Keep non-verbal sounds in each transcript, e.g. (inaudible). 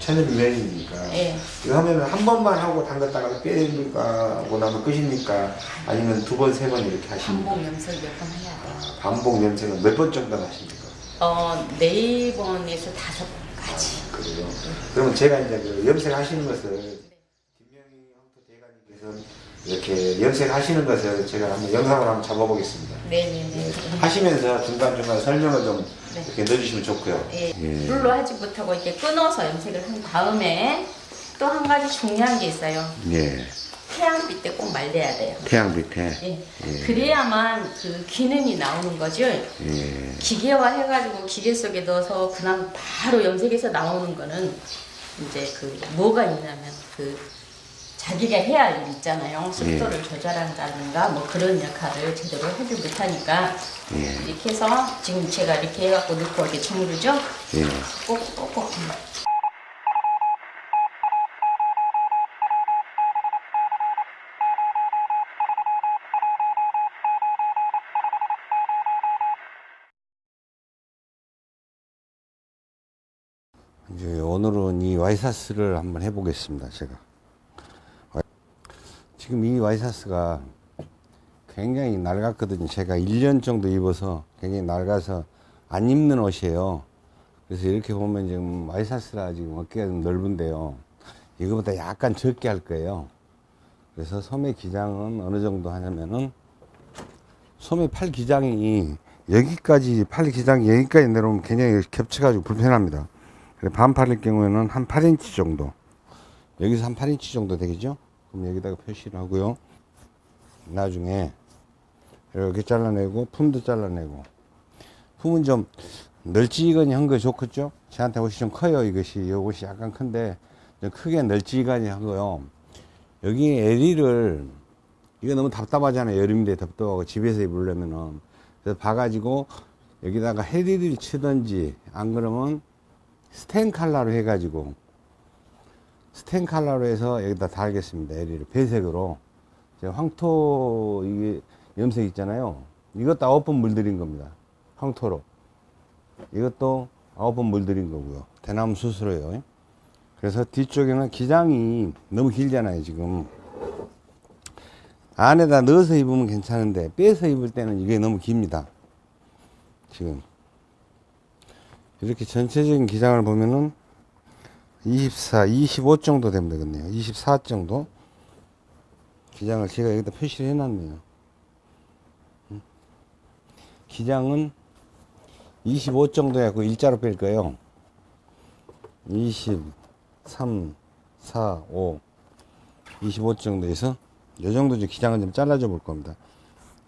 천연유연이니까 예. 이거 하면 한 번만 하고 담갔다가 빼니까 하고 나면 끝입니까? 아니면 두 번, 세 번 이렇게 하십니까? 반복 염색 몇 번 해야 돼요. 아, 반복 염색은 몇 번 정도 하십니까? 어, 네 번에서 다섯 번 그래요. 그러면 제가 이제 그 염색하시는 것을 김명희 황토 대가님께서 이렇게 염색하시는 것을 제가 한번 영상으로 한번 잡아보겠습니다. 네네네. 하시면서 중간중간 설명을 좀 네. 이렇게 넣어주시면 좋고요. 예. 예. 물로 하지 못하고 이렇게 끊어서 염색을 한 다음에 또 한 가지 중요한 게 있어요. 예. 태양빛 때꼭 말려야 돼요. 태양 밑에. 예. 그래야만 그 기능이 나오는 거죠. 예. 기계화 해가지고 기계 속에 넣어서 그냥 바로 염색해서 나오는 거는 이제 그 뭐가 있냐면 그 자기가 해야 할 일 있잖아요. 습도를 조절한다든가 뭐 그런 역할을 제대로 하지 못하니까 예. 이렇게 해서 지금 제가 이렇게 해갖고 넣고 이렇게 주무르죠. 예. 꼭꼭꼭 이제 오늘은 이 와이사스를 한번 해보겠습니다. 제가 지금 이 와이사스가 굉장히 낡았거든요. 제가 1년 정도 입어서 굉장히 낡아서 안 입는 옷이에요. 그래서 이렇게 보면 지금 와이사스라 지금 어깨가 좀 넓은데요. 이거보다 약간 적게 할 거예요. 그래서 소매 기장은 어느 정도 하냐면은 소매 팔 기장이 여기까지 팔 기장이 여기까지 내려오면 굉장히 겹쳐가지고 불편합니다. 반팔일 경우에는 한 8인치 정도. 여기서 한 8인치 정도 되겠죠? 그럼 여기다가 표시를 하고요. 나중에 이렇게 잘라내고 품도 잘라내고 품은 좀 널찍이건이 한거 좋겠죠? 저한테 옷이 좀 커요 이것이 이 옷이 약간 큰데 좀 크게 널찍이건이 하고요. 여기 에리를 이거 너무 답답하잖아요 여름인데 답답하고 집에서 입으려면은 그래서 봐가지고 여기다가 헤리를 치든지 안 그러면 스텐 칼라로 해가지고 스텐 칼라로 해서 여기다 달겠습니다. 에리를 배색으로 황토 이게 염색 있잖아요. 이것도 아홉 번 물들인 겁니다. 황토로 이것도 아홉 번 물들인 거고요. 대나무 수수로요. 그래서 뒤쪽에는 기장이 너무 길잖아요. 지금 안에다 넣어서 입으면 괜찮은데 빼서 입을 때는 이게 너무 깁니다. 지금 이렇게 전체적인 기장을 보면은 24, 25 정도 되면 되겠네요. 24 정도. 기장을 제가 여기다 표시를 해놨네요. 음. 기장은 25 정도 해갖고 일자로 뺄 거예요. 23, 4, 5, 25 정도 해서 이 정도 기장을 좀 잘라줘 볼 겁니다.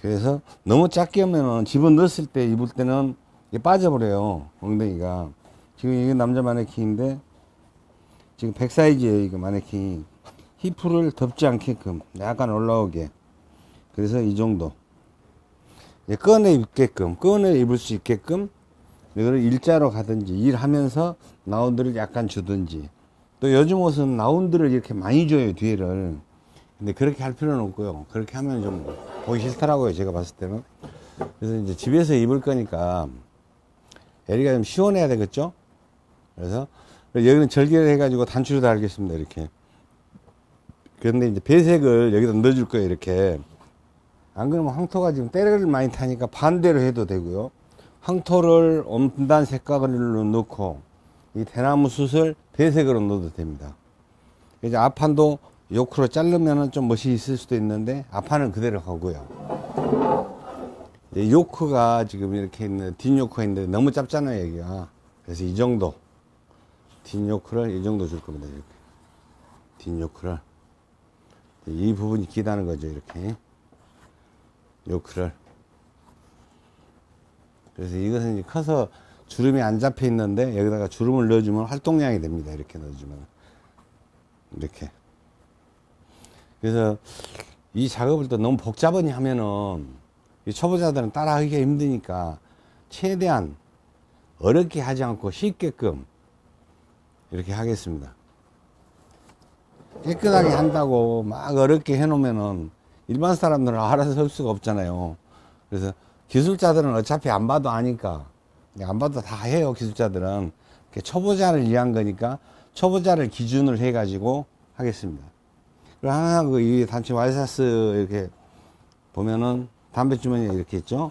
그래서 너무 작게 하면은 집어 넣었을 때 입을 때는 이게 빠져버려요. 엉덩이가. 지금 이게 남자 마네킹인데 지금 100 사이즈예요. 이거 마네킹. 히프를 덮지 않게끔 약간 올라오게. 그래서 이 정도. 꺼내 입게끔, 꺼내 입을 수 있게끔 이거를 일자로 가든지 일하면서 라운드를 약간 주든지 또 요즘 옷은 라운드를 이렇게 많이 줘요 뒤에를 근데 그렇게 할 필요는 없고요 그렇게 하면 좀 보기 싫더라고요 제가 봤을 때는 그래서 이제 집에서 입을 거니까 에리가 좀 시원해야 되겠죠 그래서 여기는 절개를 해가지고 단추로 달겠습니다 이렇게 그런데 이제 배색을 여기다 넣어줄 거예요 이렇게 안 그러면 황토가 지금 때를 많이 타니까 반대로 해도 되고요 황토를 엄단 색깔로 넣고 이 대나무 숯을 배색으로 넣어도 됩니다. 이제 앞판도 요크로 자르면은 좀 멋이 있을 수도 있는데 앞판은 그대로 가고요. 요크가 지금 이렇게 있는 뒷 요크가 있는데 너무 짧잖아요 여기가. 그래서 이 정도 뒷 요크를 이 정도 줄 겁니다 이렇게 뒷 요크를 이 부분이 기다는 거죠 이렇게 요크를 그래서 이것은 커서 주름이 안 잡혀 있는데 여기다가 주름을 넣어주면 활동량이 됩니다. 이렇게 넣어주면 이렇게. 그래서 이 작업을 또 너무 복잡하니 하면은 이 초보자들은 따라하기가 힘드니까 최대한 어렵게 하지 않고 쉽게끔 이렇게 하겠습니다. 깨끗하게 한다고 막 어렵게 해놓으면은 일반 사람들은 알아서 할 수가 없잖아요. 그래서 기술자들은 어차피 안 봐도 아니까 안 봐도 다 해요 기술자들은 초보자를 위한 거니까 초보자를 기준을 해 가지고 하겠습니다. 그리고 항상 그이 단체 와이샤쓰 이렇게 보면은 담배 주머니가 이렇게 있죠.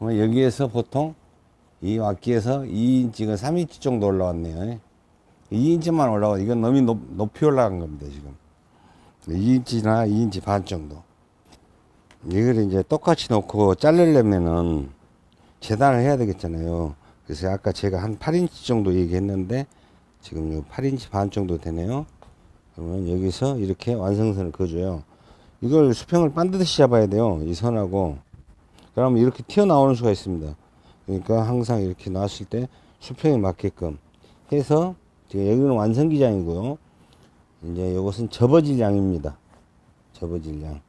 그러면 여기에서 보통 이 와기에서 2인치가 3인치 정도 올라왔네요. 2인치만 올라와 이건 너무 높, 높이 올라간 겁니다 지금. 2인치나 2인치 반 정도. 이걸 이제 똑같이 놓고 자르려면은 재단을 해야 되겠잖아요. 그래서 아까 제가 한 8인치 정도 얘기했는데 지금 요 8인치 반 정도 되네요. 그러면 여기서 이렇게 완성선을 그어줘요 이걸 수평을 반드시 잡아야 돼요 이 선하고 그러면 이렇게 튀어나오는 수가 있습니다 그러니까 항상 이렇게 놨을 때 수평에 맞게끔 해서 지금 여기는 완성기장이고요. 이제 이것은 접어질 양입니다. 접어질 양.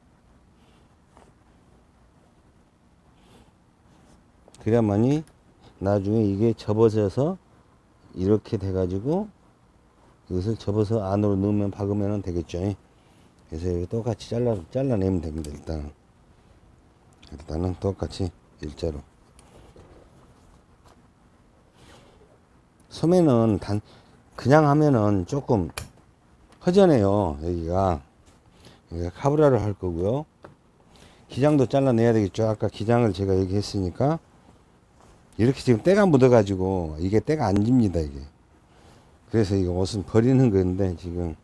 그래야만이 나중에 이게 접어져서 이렇게 돼 가지고 이것을 접어서 안으로 넣으면 박으면 되겠죠. 그래서 여기 똑같이 잘라, 잘라내면 됩니다. 일단은. 일단은 똑같이 일자로. 소매는 단, 그냥 하면은 조금 허전해요. 여기가. 여기가 카브라를 할 거고요. 기장도 잘라내야 되겠죠. 아까 기장을 제가 얘기했으니까. 이렇게 지금 때가 묻어 가지고 이게 때가 안 집니다. 이게. 그래서 이거 옷은 버리는 건데 지금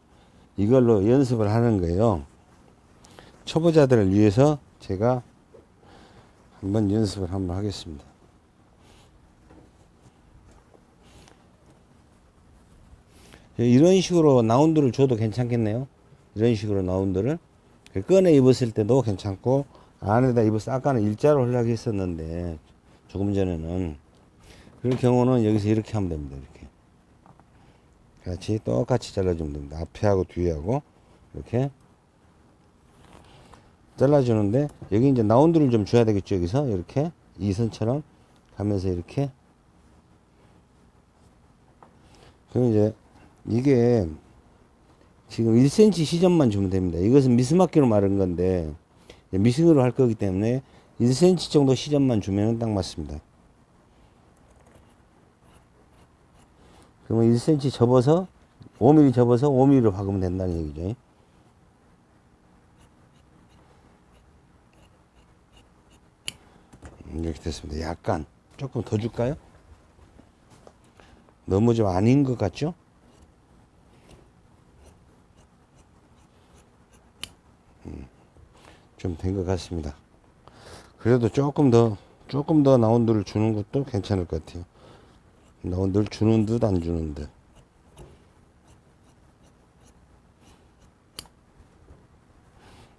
이걸로 연습을 하는 거예요. 초보자들을 위해서 제가 한번 연습을 한번 하겠습니다. 이런 식으로 라운드를 줘도 괜찮겠네요. 이런 식으로 라운드를 꺼내 입었을 때도 괜찮고 안에다 때 아까는 일자로 하려고 했었는데 조금 전에는 그럴 경우는 여기서 이렇게 하면 됩니다. 같이 똑같이 잘라주면 됩니다. 앞에하고 뒤에하고 이렇게 잘라주는데 여기 이제 라운드를 좀 줘야 되겠죠. 여기서 이렇게 이 선처럼 가면서 이렇게 그럼 이제 이게 지금 1cm 시점만 주면 됩니다. 이것은 미스마키로 마른 건데 미싱으로 할 거기 때문에 1cm 정도 시점만 주면 딱 맞습니다. 그러면 1cm 접어서 5mm 접어서 5mm로 박으면 된다는 얘기죠. 이렇게 됐습니다. 약간 조금 더 줄까요? 너무 좀 아닌 것 같죠? 좀된 것 같습니다. 그래도 조금 더 조금 더 라운드를 주는 것도 괜찮을 것 같아요. 라운드를 주는 듯 안 주는 듯.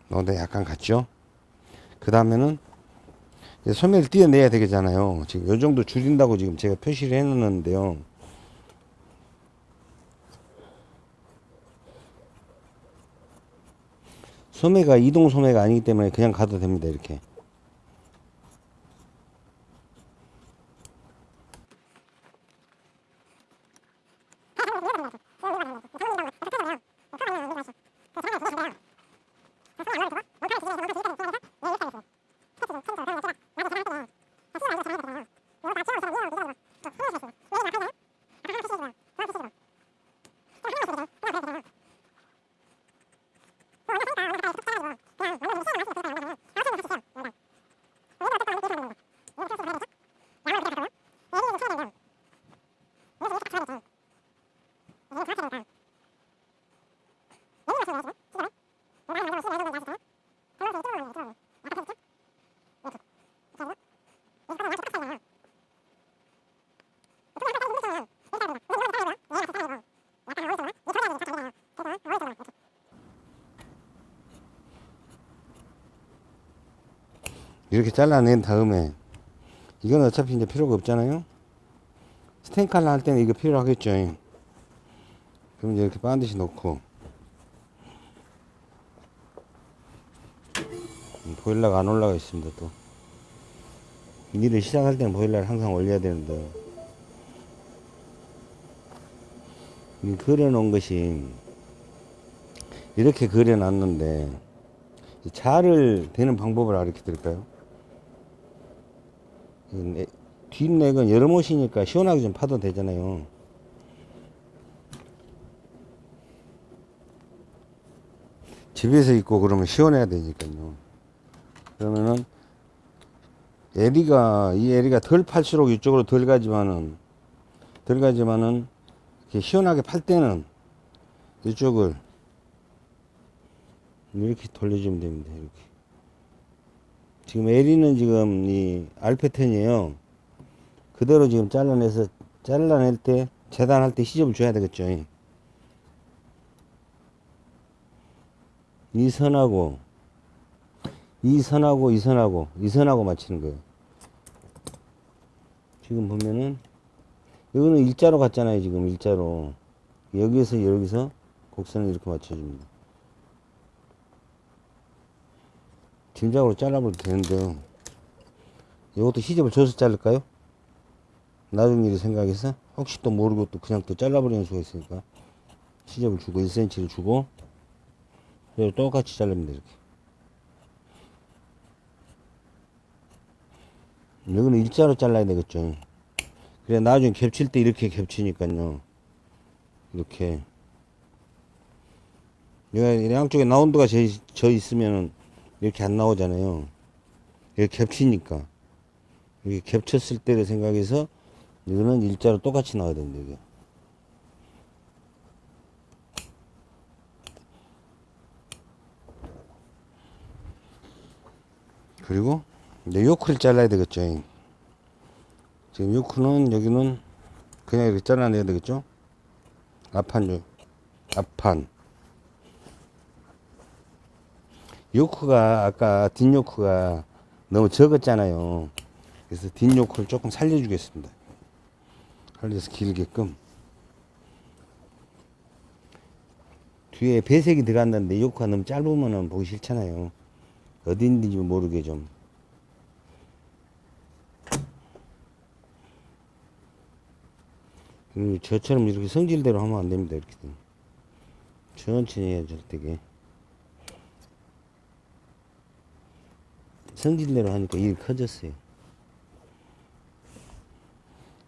라운드 약간 같죠? 그 다음에는 소매를 띄어내야 되겠잖아요. 지금 요 정도 줄인다고 지금 제가 표시를 해 놓는데요. 소매가 이동 소매가 아니기 때문에 그냥 가도 됩니다. 이렇게. 이렇게 잘라낸 다음에 이건 어차피 이제 필요가 없잖아요. 스텐칼라 할 때는 이거 필요하겠죠. 그럼 이제 이렇게 반드시 놓고 보일러가 안 올라가 있습니다 또 일을 시작할 때는 보일러를 항상 올려야 되는데 이 그려놓은 것이 이렇게 그려놨는데 이 자를 되는 방법을 알려 드릴까요? 뒷넥은 여름옷이니까 시원하게 좀 파도 되잖아요. 집에서 입고 그러면 시원해야 되니까요. 그러면은 에리가 이 에리가 덜 팔수록 이쪽으로 덜 가지만은 덜 가지만은 이렇게 시원하게 팔 때는 이쪽을 이렇게 돌려주면 됩니다. 이렇게 지금 에리는 지금 이 알페텐이에요. 그대로 지금 잘라내서 잘라낼 때 재단할 때 시접을 줘야 되겠죠. 이 선하고 이 선하고 이 선하고 이 선하고 맞추는 거예요. 지금 보면은 이거는 일자로 갔잖아요. 지금 일자로 여기에서 여기서 곡선을 이렇게 맞춰줍니다. 짐작으로 잘라버려도 되는데요. 이것도 시접을 줘서 자를까요? 나중 일을 생각해서 혹시 또 모르고 또 그냥 또 잘라버리는 수가 있으니까 시접을 주고 1cm를 주고 그리고 똑같이 자릅니다 이렇게 여기는 일자로 잘라야 되겠죠 그래 나중에 겹칠 때 이렇게 겹치니까요 이렇게 양쪽에 있- 져 있으면은 이렇게 안 나오잖아요. 이렇게 겹치니까. 이렇게 겹쳤을 때를 생각해서 이거는 일자로 똑같이 나와야 됩니다 이게. 그리고 이제 요크를 잘라야 되겠죠. 지금 요크는 여기는 그냥 이렇게 잘라내야 되겠죠. 앞판 요. 앞판 요크가 아까 뒷요크가 너무 적었잖아요. 그래서 뒷요크를 조금 살려주겠습니다. 살려서 길게끔 뒤에 배색이 들어갔는데 요크가 너무 짧으면 보기 싫잖아요. 있는지 모르게 좀. 그리고 저처럼 이렇게 성질대로 하면 안 됩니다. 이렇게. 천천히 해야죠, 되게. 성질대로 하니까 일이 커졌어요.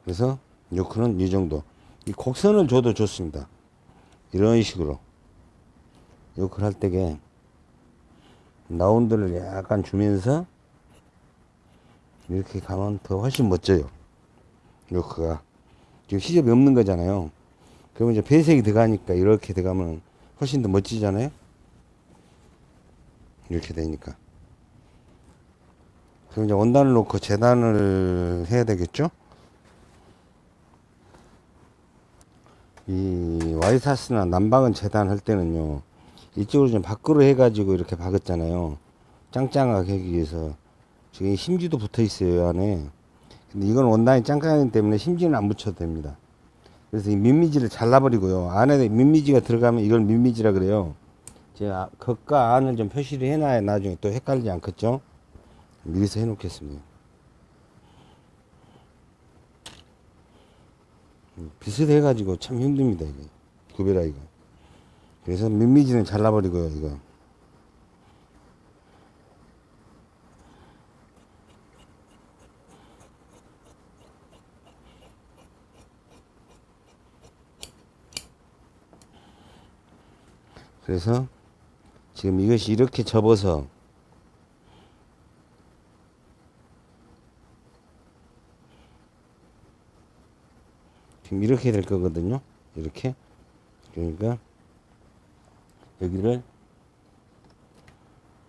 그래서 요크는 이 정도. 이 곡선을 줘도 좋습니다. 이런 식으로. 요크를 할 때게 라운드를 약간 주면서 이렇게 가면 더 훨씬 멋져요. 요크가. 지금 시접이 없는 거잖아요. 그러면 이제 배색이 들어가니까 이렇게 들어가면 훨씬 더 멋지잖아요. 이렇게 되니까. 그럼 이제 원단을 놓고 재단을 해야 되겠죠? 이 와이사스나 남방은 재단할 때는요. 이쪽으로 좀 밖으로 해가지고 이렇게 박았잖아요. 짱짱하게 하기 위해서. 지금 이 심지도 붙어 있어요, 이 안에. 근데 이건 원단이 짱짱하기 때문에 심지는 안 붙여도 됩니다. 그래서 이 민미지를 잘라버리고요. 안에 민미지가 들어가면 이걸 민미지라 그래요. 제가 겉과 안을 좀 표시를 해놔야 나중에 또 헷갈리지 않겠죠? 미리서 해놓겠습니다. 음, 비슷해 가지고 참 힘듭니다, 이게. 구별하기가. 그래서 민미지는 잘라버리고요, 이거. 그래서 지금 이것이 이렇게 접어서 지금 이렇게 될 거거든요. 이렇게. 그러니까 여기를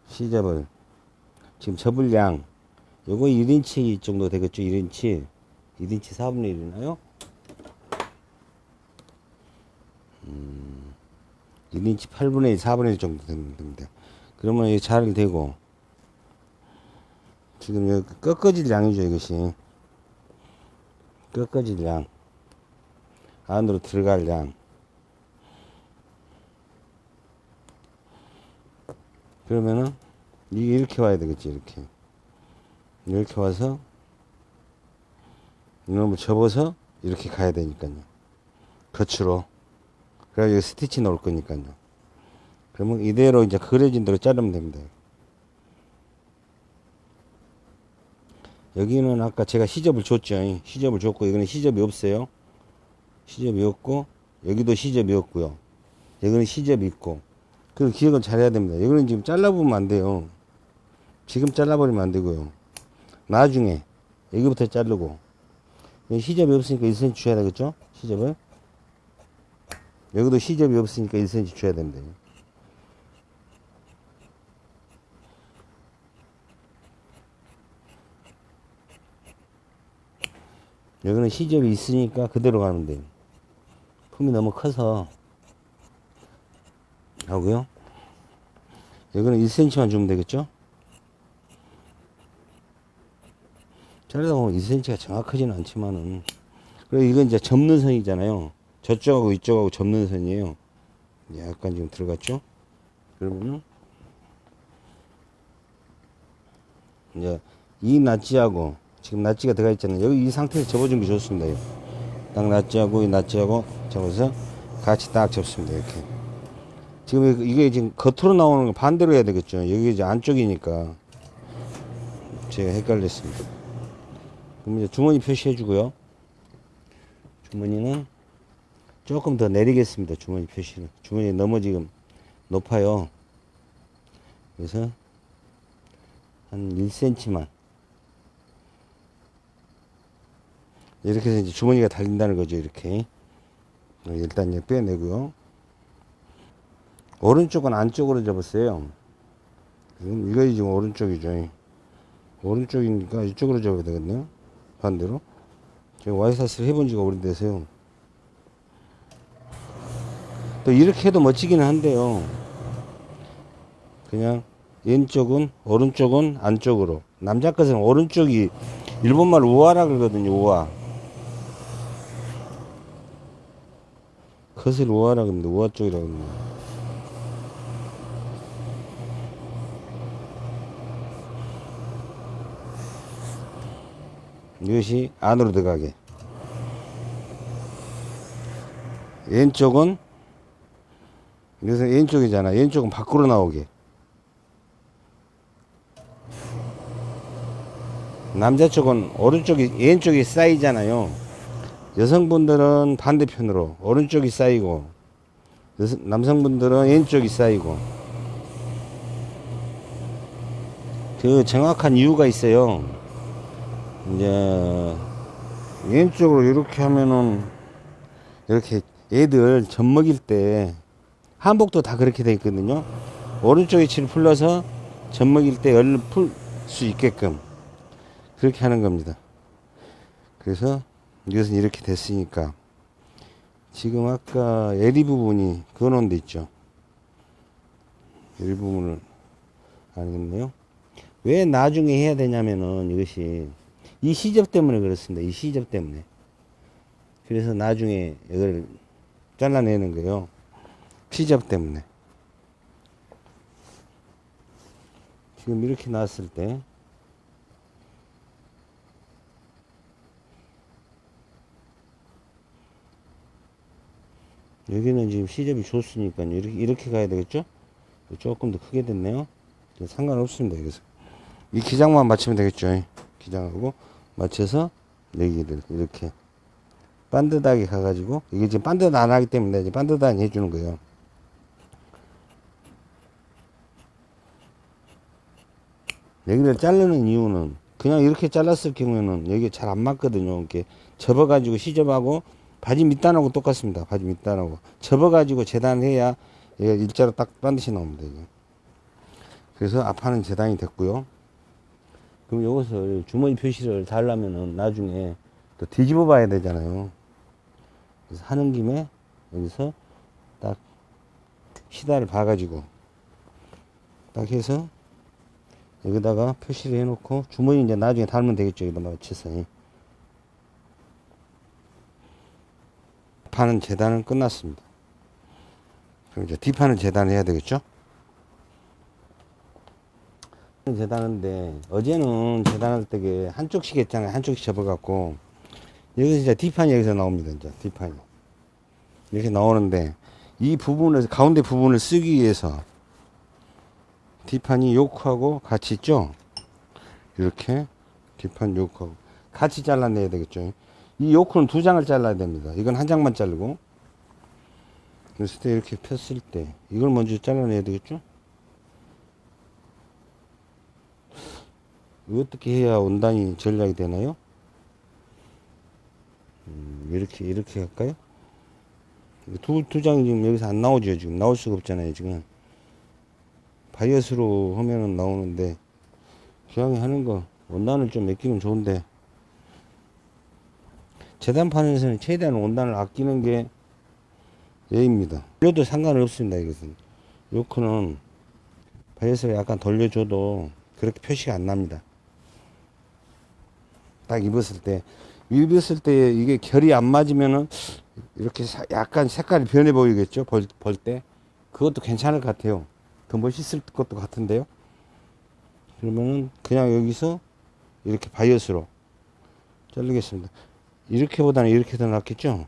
시접을 지금 접을 양 요거 1인치 정도 되겠죠. 1인치. 1인치 4분의 1이나요? 1인치 8분의 1, 4분의 1 정도 됩니다. 그러면 이잘 되고, 지금 여기 꺾어질 양이죠, 이것이. 꺾어질 양. 안으로 들어갈 양. 그러면은, 이게 이렇게 와야 되겠지, 이렇게. 이렇게 와서, 이놈을 접어서, 이렇게 가야 되니까요. 겉으로. 그래야 여기 스티치 넣을 거니까요. 그러면 이대로 이제 그려진 대로 자르면 됩니다. 여기는 아까 제가 시접을 줬죠. 시접을 줬고, 여기는 시접이 없어요. 시접이 없고, 여기도 시접이 없고요. 여기는 시접이 있고. 그 기억을 잘해야 됩니다. 여기는 지금 잘라보면 안 돼요. 지금 잘라버리면 안 되고요. 나중에, 여기부터 자르고. 시접이 없으니까 1cm 줘야 되겠죠? 시접을. 여기도 시접이 없으니까 1cm 줘야 됩니다. 여기는 시접이 있으니까 그대로 가면 돼요. 품이 너무 커서 하고요. 여기는 1cm만 주면 되겠죠? 자르다 보면 1cm가 정확하지는 않지만은 그리고 이건 이제 접는 선이잖아요. 저쪽하고 이쪽하고 접는 선이에요. 약간 지금 들어갔죠? 그러면은 이제 이 낫지하고 지금 낫지가 들어가 있잖아요. 여기 이 상태에서 접어준 게 좋습니다. 딱 낫지하고 이 낫지하고 접어서 같이 딱 접습니다. 이렇게. 지금 이게 지금 겉으로 나오는 거 반대로 해야 되겠죠. 여기 이제 안쪽이니까 제가 헷갈렸습니다. 그럼 이제 주머니 표시해 주고요. 주머니는 조금 더 내리겠습니다. 주머니 표시는. 주머니 너무 지금 높아요. 그래서 한 1cm만. 이렇게 해서 이제 주머니가 달린다는 거죠. 이렇게. 일단 이제 빼내고요. 오른쪽은 안쪽으로. 음, 이거 지금 오른쪽이죠. 오른쪽이니까 이쪽으로 접어야 되겠네요. 반대로. 제가 와이사스를 해본 지가 오래돼서요. 또 이렇게 해도 멋지기는 한데요. 그냥 왼쪽은 오른쪽은 안쪽으로. 남자 것은 오른쪽이 일본말 우아라 그러거든요. 우아. 컷을 우아라 그럽니다. 우아 쪽이라고 그럽니다. 이것이 안으로 들어가게. 왼쪽은 그래서 왼쪽이잖아. 왼쪽은 밖으로 나오게. 남자 쪽은 오른쪽이 왼쪽이 쌓이잖아요. 여성분들은 반대편으로 오른쪽이 쌓이고 여성- 남성분들은 왼쪽이 쌓이고 그 정확한 이유가 있어요. 이제 왼쪽으로 이렇게 하면은 이렇게 애들 젖 먹일 때 한복도 다 그렇게 돼 있거든요. 오른쪽에 칠 풀러서 젖 먹일 때 열을 풀 수 있게끔 그렇게 하는 겁니다. 그래서 이것은 이렇게 됐으니까 지금 아까 에리 부분이 그어놓은 데 있죠. 에리 부분을 알겠네요. 왜 나중에 해야 되냐면은 이것이 이 시접 때문에 그렇습니다. 이 시접 때문에. 그래서 나중에 이걸 잘라내는 거예요. 시접 때문에. 지금 이렇게 나왔을 때 여기는 지금 시접이 좋으니까 이렇게, 이렇게 가야 되겠죠? 조금 더 크게 됐네요. 상관없습니다. 여기서. 이 기장만 맞추면 되겠죠. 기장하고 맞춰서 여기를 이렇게 반듯하게 가가지고 이게 지금 반듯 안 하기 때문에 이제 반듯하게 해주는 거예요. 여기를 자르는 이유는 그냥 이렇게 잘랐을 경우에는 여기 잘 안 맞거든요. 이렇게 접어가지고 시접하고 바지 밑단하고 똑같습니다. 바지 밑단하고 접어가지고 재단해야 얘가 일자로 딱 반드시 나옵니다. 이게. 그래서 앞판은 재단이 됐고요. 그럼 이것을 주머니 표시를 달라면은 나중에 또 뒤집어 봐야 되잖아요. 그래서 하는 김에 여기서 딱 시다를 봐가지고 딱 해서 여기다가 표시를 해놓고 주머니 이제 나중에 달면 되겠죠. 여기다 맞춰 서. 판은 재단은 끝났습니다. 그럼 이제 뒷판은 재단해야 되겠죠? 재단하는데 어제는 재단할 때 한쪽씩 했잖아요. 한쪽씩 접어갖고 여기서 이제 뒷판이 여기서 나옵니다. 이제 뒷판이 이렇게 나오는데 이 부분을 가운데 부분을 쓰기 위해서 뒷판이 요크하고 같이 있죠 이렇게 뒷판 요크하고 같이 잘라내야 되겠죠 이 요크는 두 장을 잘라야 됩니다. 이건 한 장만 자르고. 그랬을 때 이렇게 폈을 때 이걸 먼저 잘라내야 되겠죠? 어떻게 해야 원단이 전략이 되나요? 음, 이렇게 이렇게 할까요? 두, 두 장이 지금 여기서 안 나오죠 지금. 나올 수가 없잖아요 지금 바이어스로 하면은 나오는데 기왕에 하는 거 원단을 좀 맡기면 좋은데 재단판에서는 최대한 원단을 아끼는 게 예입니다. 돌려도 상관은 없습니다 이것은. 요크는 바이어스를 약간 돌려줘도 그렇게 표시가 안 납니다. 딱 입었을 때. 입었을 때 이게 결이 안 맞으면은 이렇게 사- 약간 색깔이 변해 보이겠죠? 벌, 벌 때? 그것도 괜찮을 것 같아요. 더 멋있을 것도 같은데요? 그러면은 그냥 여기서 이렇게 바이어스로 자르겠습니다 이렇게 보다는 이렇게 더 낫겠죠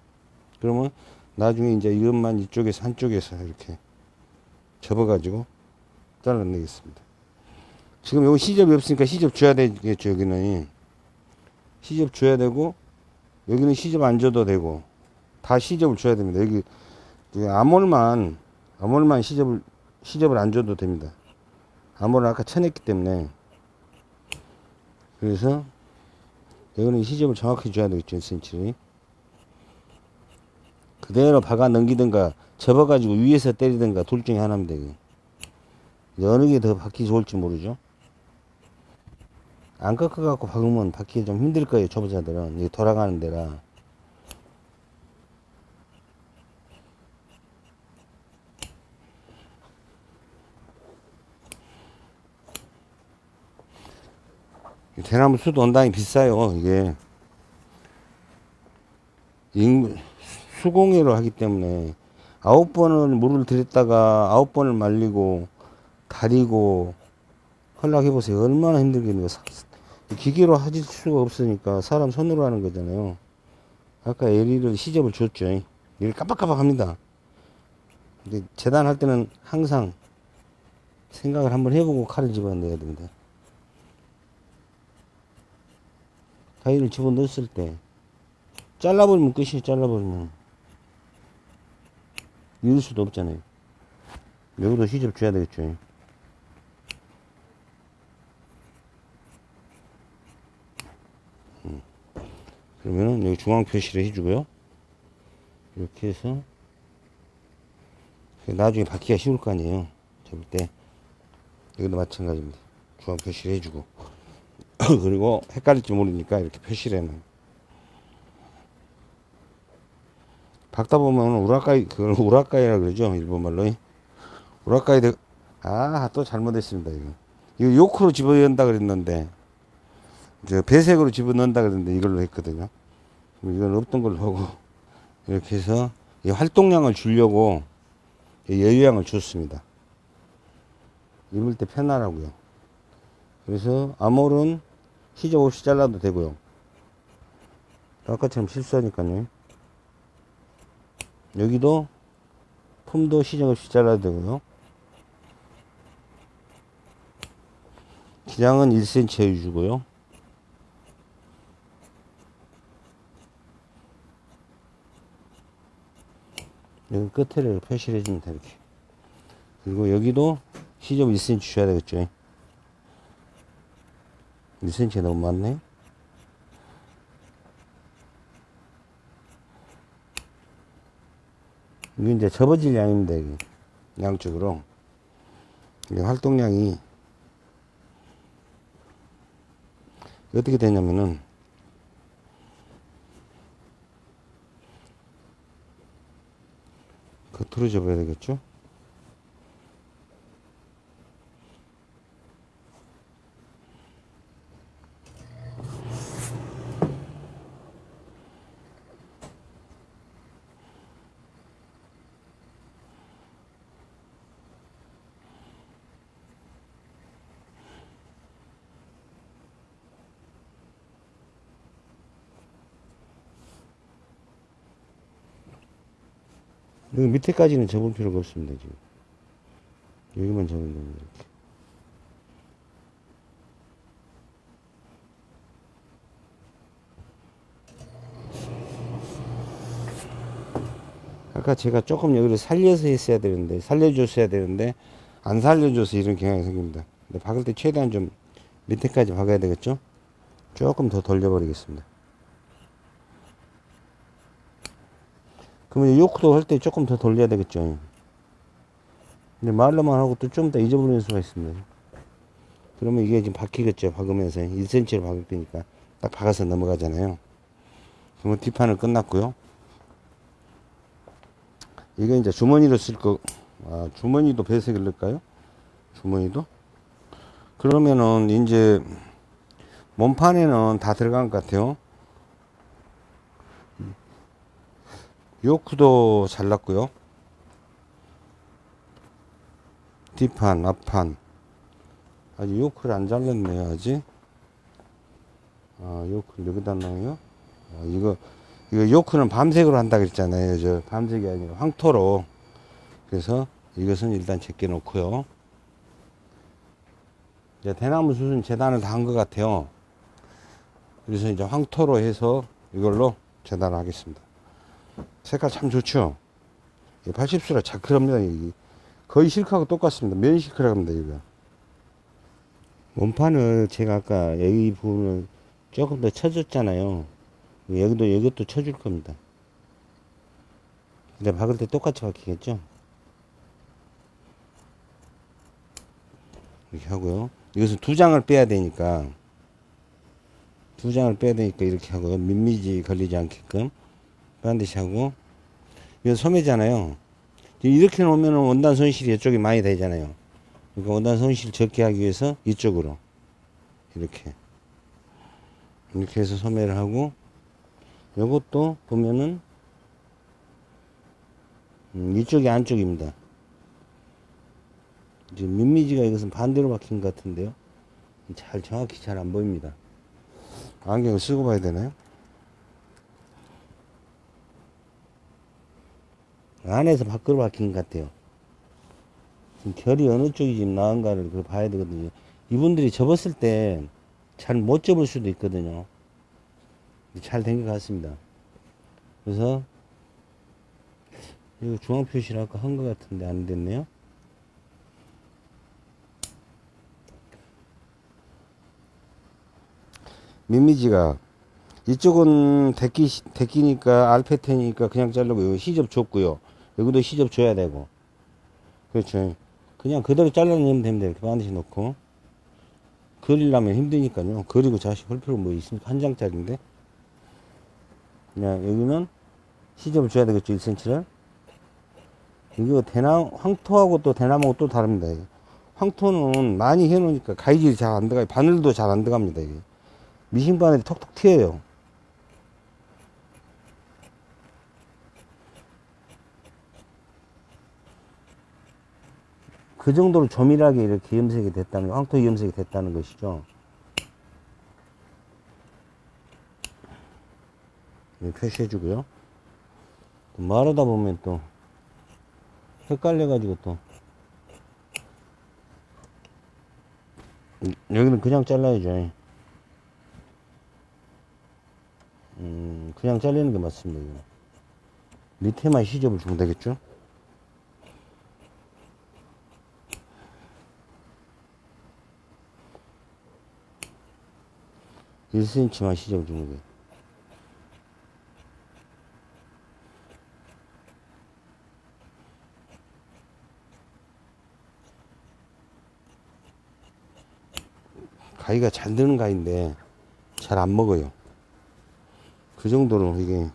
그러면 나중에 이제 이것만 이쪽에서 한쪽에서 이렇게 접어 가지고 잘라내겠습니다 지금 여기 시접이 없으니까 시접 줘야 되겠죠 여기는 시접 줘야 되고 여기는 시접 안 줘도 되고 다 시접을 줘야 됩니다. 여기 여기 암홀만 암홀만 시접을 시접을 안 줘도 됩니다. 암홀을 아까 쳐냈기 때문에 그래서 여기는 시접을 정확히 줘야 되겠죠 1cm 그대로 박아 넘기든가 접어가지고 위에서 때리든가 둘 중에 하나입니다. 이게. 어느 게 더 박기 좋을지 모르죠. 안 꺾어갖고 박으면 박기 좀 힘들 거예요 초보자들은 이게 돌아가는 데라 이 대나무 수도 원단이 비싸요 이게. 인 수공예로 하기 때문에 아홉 번을 물을 들였다가 아홉 번을 말리고 다리고 헐락해 보세요. 얼마나 힘들겠는가. 사- 기계로 하실 수가 없으니까 사람 손으로 하는 거잖아요. 아까 LE를 시접을 줬죠. 이를 깜빡깜빡 합니다. 근데 재단할 때는 항상 생각을 한번 해보고 칼을 집어넣어야 됩니다 가위를 집어넣었을 때 잘라버리면 끝이에요 잘라버리면 이을 수도 없잖아요 여기도 시접 줘야 되겠죠 그러면은 여기 중앙 표시를 해주고요. 이렇게 해서 나중에 받기가 쉬울 거 아니에요. 접을 때 여기도 마찬가지입니다. 중앙 표시를 해주고 (laughs) 그리고 헷갈릴지 모르니까 이렇게 표시를 해놔요. 박다 보면 우라카이 그걸 우라카이라 그러죠 일본 말로 우라카이 아또 잘못했습니다 이거 이거 요크로 집어야 한다 그랬는데 저 배색으로 집어넣는다 그랬는데 이걸로 했거든요. 이건 없던 걸로 하고 (laughs) 이렇게 해서 이 활동량을 주려고 이 여유량을 줬습니다. 입을 때 편하라고요. 그래서 암홀은 시접 없이 잘라도 되고요. 아까처럼 실수하니까요. 여기도 품도 시접 없이 잘라도 되고요. 기장은 1cm 해주고요. 여기 끝에를 표시를 해줍니다 이렇게 그리고 여기도 시접 1cm 줘야 되겠죠 1cm 너무 많네? 이게 이제 접어질 양입니다 이게. 양쪽으로. 이게 활동량이 어떻게 되냐면은 겉으로 접어야 되겠죠? 여기 밑에까지는 접을 필요가 없습니다, 지금. 여기만 접으면 됩니다, 이렇게. 아까 제가 조금 여기를 살려서 했어야 되는데, 살려줬어야 되는데, 안 살려줘서 이런 경향이 생깁니다. 근데 박을 때 최대한 좀 밑에까지 박아야 되겠죠? 조금 더 돌려버리겠습니다. 그러면 요크도 할 때 조금 더 돌려야 되겠죠? 근데 말로만 하고 또 좀 더 잊어버리는 수가 있습니다. 그러면 이게 지금 박히겠죠? 박으면서 1cm로 박을 때니까 딱 박아서 넘어가잖아요. 그러면 뒷판은 끝났고요. 이게 이제 주머니로 쓸 거, 아, 주머니도 배색을 넣을까요? 주머니도? 그러면은 이제 몸판에는 다 들어간 것 같아요. 요크도 잘랐고요. 뒷판, 앞판. 아직 요크를 안 잘랐네요, 아직. 아, 요크를 여기다 넣어요? 아, 이거, 이거 요크는 밤색으로 한다 그랬잖아요. 저 밤색이 아니라 황토로. 그래서 이것은 일단 제껴 놓고요. 이제 대나무 수순 재단을 다 한 것 같아요. 그래서 이제 황토로 해서 이걸로 재단을 하겠습니다. 색깔 참 좋죠? 80수라 자크랍니다. 거의 실크하고 똑같습니다. 면 실크라고 합니다. 이거. 원판을 제가 아까 여기 부분을 조금 더 쳐줬잖아요. 여기도 이것도 쳐줄 겁니다. 근데 박을 때 똑같이 박히겠죠? 이렇게 하고요. 이것은 두 장을 빼야 되니까 두 장을 빼야 되니까 이렇게 하고요. 민미지 걸리지 않게끔 반드시 하고 이거 소매잖아요. 이렇게 놓으면 원단 손실이 이쪽이 많이 되잖아요. 그러니까 원단 손실 적게 하기 위해서 이쪽으로 이렇게 이렇게 해서 소매를 하고 요것도 보면은 음, 이쪽이 안쪽입니다. 지금 민미지가 이것은 반대로 박힌 것 같은데요. 잘 정확히 잘 안 보입니다. 안경을 쓰고 봐야 되나요? 안에서 밖으로 박힌 것 같아요. 지금 결이 어느 쪽이 지금 나은가를 그걸 봐야 되거든요. 이분들이 접었을 때 잘 못 접을 수도 있거든요. 잘 된 것 같습니다. 그래서 이거 중앙 표시를 아까 한 것 같은데 안 됐네요. 민미지가 이쪽은 데끼, 데끼니까 알패텐이니까 그냥 자르고 시접 줬고요. 여기도 시접 줘야 되고. 그렇죠. 그냥 그대로 잘라내면 됩니다. 이렇게 반드시 놓고. 그리려면 힘드니까요. 그리고 다시 볼 필요 뭐 있습니까? 한 장짜리인데. 그냥 여기는 시접을 줘야 되겠죠. 1cm를. 이거 대나무, 황토하고 또 대나무하고 또 다릅니다. 황토는 많이 해놓으니까 가위질이 잘 안 들어가요. 바늘도 잘 안 들어갑니다. 이게. 미싱 바늘이 톡톡 튀어요. 그 정도로 조밀하게 이렇게 염색이 됐다는, 황토 염색이 됐다는 것이죠. 네, 표시해주고요. 또 말하다 보면 또 헷갈려가지고 또 음, 여기는 그냥 잘라야죠. 음, 그냥 잘리는 게 맞습니다. 밑에만 시접을 주면 되겠죠? 일센치만 시접을 주는 거예요. 가위가 잘 드는 가위인데 잘 안 먹어요. 그 정도로 이게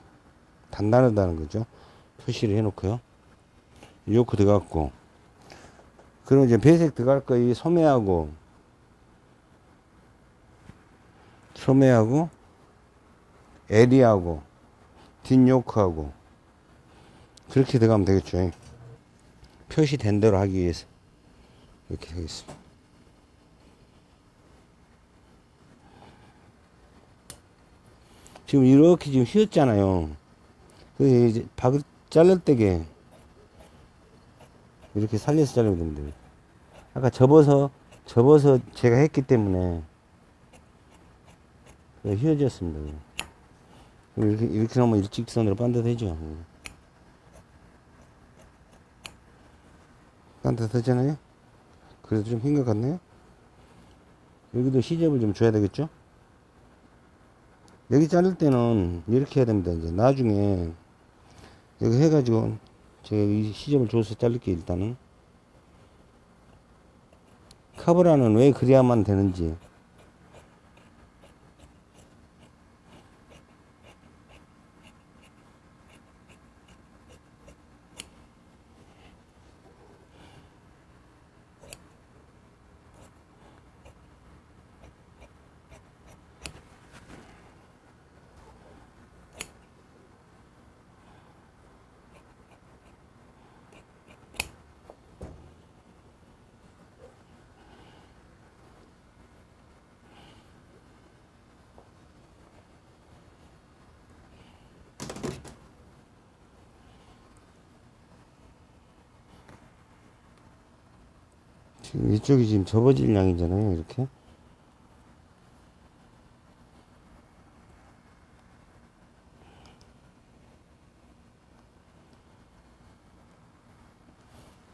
단단하다는 거죠. 표시를 해놓고요. 요크 들어갔고. 그럼 이제 배색 들어갈 거 이 소매하고, 소매하고, 에리하고, 뒷요크하고, 그렇게 들어가면 되겠죠. 표시된 대로 하기 위해서. 이렇게 하겠습니다. 지금 이렇게 지금 휘었잖아요. 그 이제 박을 잘릴 때게 이렇게 살려서 자르면 됩니다. 아까 접어서, 접어서 제가 했기 때문에 휘어졌습니다. 그럼 이렇게, 이렇게 하면 일직선으로 반듯해죠. 반듯하잖아요? 그래도 좀 흰 것 같네요? 여기도 시접을 좀 줘야 되겠죠? 여기 자를 때는 이렇게 해야 됩니다. 이제 나중에 여기 해가지고 제가 이 시접을 줘서 자를게요. 일단은 카브라는 왜 그래야만 되는지 이쪽이 지금 접어질 양이잖아요. 이렇게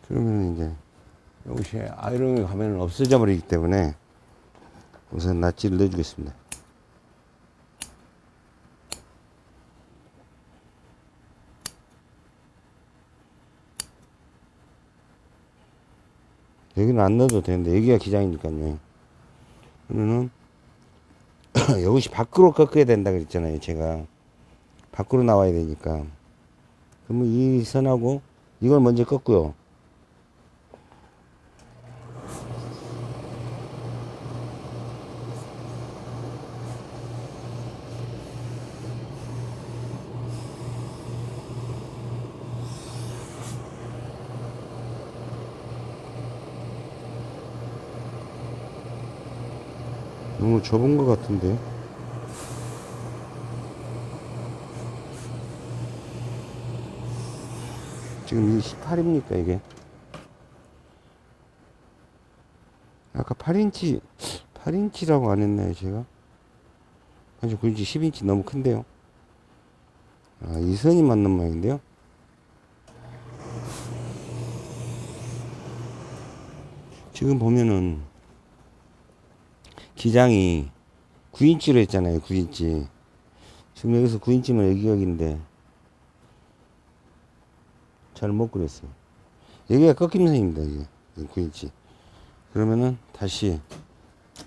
그러면 이제 이것이 아이롱이 가면 없어져 버리기 때문에 우선 낫지를 넣어주겠습니다. 여기는 안 넣어도 되는데 여기가 기장이니까요. 그러면은 (clears throat) 이것이 밖으로 꺾어야 된다 그랬잖아요. 제가 밖으로 나와야 되니까. 그러면 이 선하고 이걸 먼저 꺾고요. 너무 좁은 것 같은데. 지금 이 18입니까, 이게? 아까 8인치, 8인치라고 안 했나요, 제가? 아주 9인치, 10인치 너무 큰데요? 아, 이 선이 맞는 모양인데요? 지금 보면은, 기장이 9인치로 했잖아요. 9인치. 지금 여기서 9인치면 여기 여기인데 잘 못 그렸어요. 여기가 꺾임 선입니다. 이게 9인치. 그러면은 다시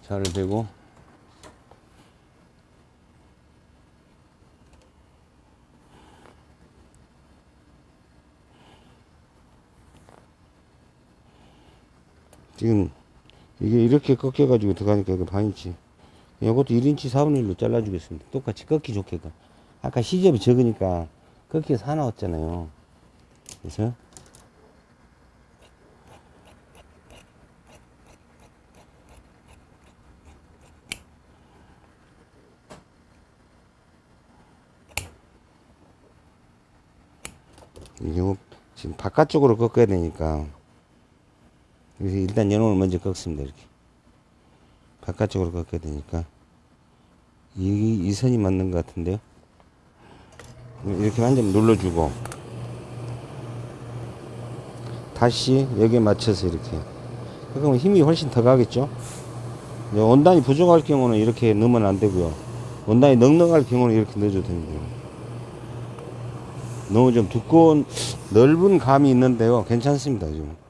자를 대고 지금 이게 이렇게 꺾여 가지고 들어가니까 이거 반인치. 이것도 1인치 4분의 1로 잘라 주겠습니다. 똑같이 꺾기 좋게가. 아까 시접이 적으니까 꺾기에서 하나 왔잖아요. 그래서 이거 지금 바깥쪽으로 꺾어야 되니까 그래서 일단 연원을 먼저 꺾습니다. 이렇게. 바깥쪽으로 꺾어야 되니까. 이, 이 선이 맞는 것 같은데요. 이렇게 한점 눌러주고. 다시 여기에 맞춰서 이렇게. 그러면 힘이 훨씬 더 가겠죠? 원단이 부족할 경우는 이렇게 넣으면 안 되고요. 원단이 넉넉할 경우는 이렇게 넣어줘도 됩니다. 너무 좀 두꺼운, 넓은 감이 있는데요. 괜찮습니다, 지금.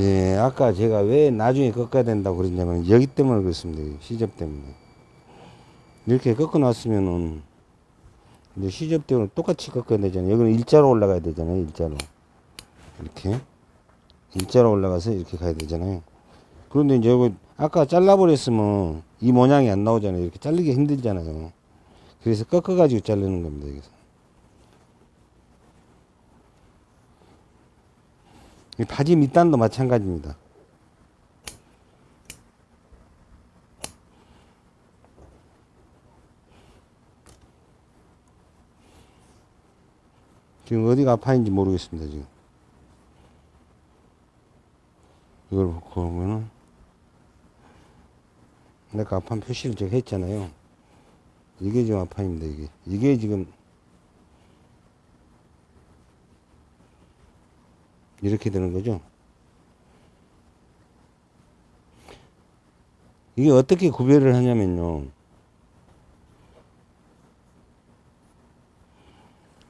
예, 아까 제가 왜 나중에 꺾어야 된다고 그랬냐면 여기 때문에 그렇습니다. 여기 시접 때문에. 이렇게 꺾어 놨으면은 이제 시접 때문에 똑같이 꺾어야 되잖아요. 여기는 일자로 올라가야 되잖아요. 일자로. 이렇게. 일자로 올라가서 이렇게 가야 되잖아요. 그런데 이제 이거 아까 잘라버렸으면 이 모양이 안 나오잖아요. 이렇게 자르기 힘들잖아요. 그래서 꺾어가지고 자르는 겁니다. 여기서. 바지 밑단도 마찬가지입니다. 지금 어디가 아파인지 모르겠습니다. 지금 이걸 보면은 내가 아판 표시를 제가 했잖아요. 이게 지금 아판입니다. 이게 이게 지금 이렇게 되는 거죠. 이게 어떻게 구별을 하냐면요.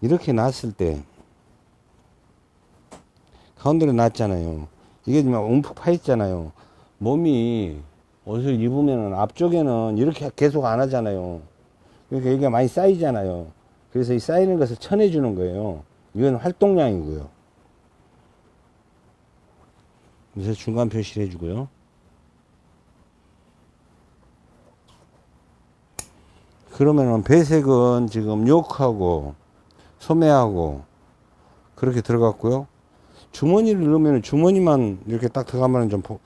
이렇게 놨을 때 가운데로 놨잖아요. 이게 지금 움푹 파 있잖아요. 몸이 옷을 입으면 앞쪽에는 이렇게 계속 안 하잖아요. 그러니까 여기가 많이 쌓이잖아요. 그래서 이 쌓이는 것을 쳐내주는 거예요. 이건 활동량이고요. 그래서 중간 표시를 해주고요. 그러면은 배색은 지금 욕하고 소매하고 그렇게 들어갔고요. 주머니를 넣으면 주머니만 이렇게 딱 들어가면 좀, 보,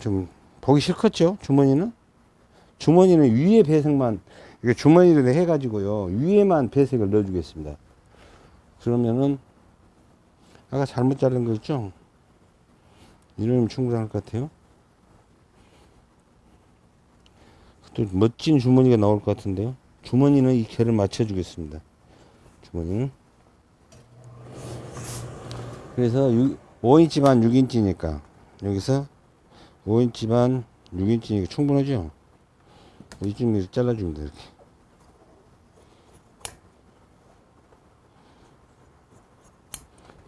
좀 보기 싫겠죠? 주머니는? 주머니는 위에 배색만, 이게 주머니를 해가지고요. 위에만 배색을 넣어주겠습니다. 그러면은, 아까 잘못 자른 거 있죠? 이러면 충분할 것 같아요. 또 멋진 주머니가 나올 것 같은데요. 주머니는 이 개를 맞춰 주겠습니다. 주머니는. 그래서 6, 5인치 반 6인치니까 여기서 5인치 반 6인치니까 충분하죠? 이쯤 이렇게 잘라주면 돼 이렇게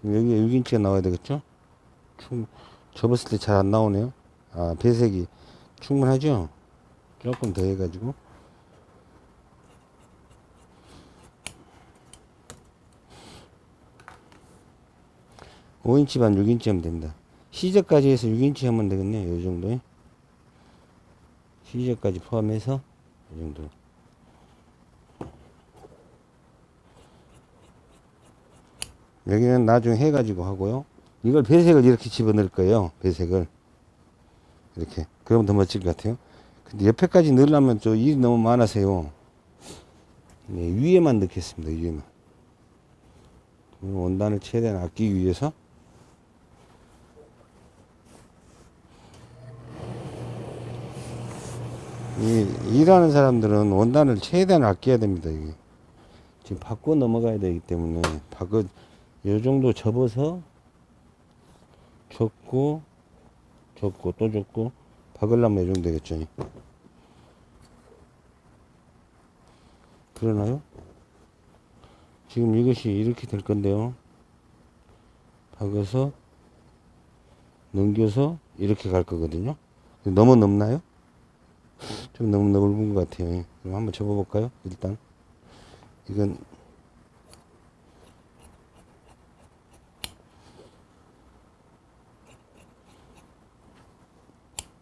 여기에 6인치가 나와야 되겠죠? 충, 접었을 때 잘 안 나오네요 아 배색이 충분하죠? 조금 더 해가지고 오인치 반 6인치 하면 됩니다. 시저까지 해서 6인치 하면 되겠네요. 이 정도에. 시저까지 포함해서 이 정도. 여기는 나중에 해가지고 하고요. 이걸 배색을 이렇게 집어넣을 거예요. 배색을. 이렇게. 그러면 더 멋질 것 같아요. 근데 옆에까지 넣으려면 저 일이 너무 많아서요. 네, 위에만 넣겠습니다. 위에만. 원단을 최대한 아끼기 위해서 이 일하는 사람들은 원단을 최대한 아껴야 됩니다. 이게. 지금 바꿔 넘어가야 되기 때문에 바꿔 요 정도 접어서 줬고 줬고 또 줬고 박으려면 이 정도 되겠죠. 그러나요? 지금 이것이 이렇게 될 건데요. 박아서 넘겨서 이렇게 갈 거거든요. 너무 넓나요? 좀 너무 넓은 것 같아요. 그럼 한번 접어볼까요? 일단 이건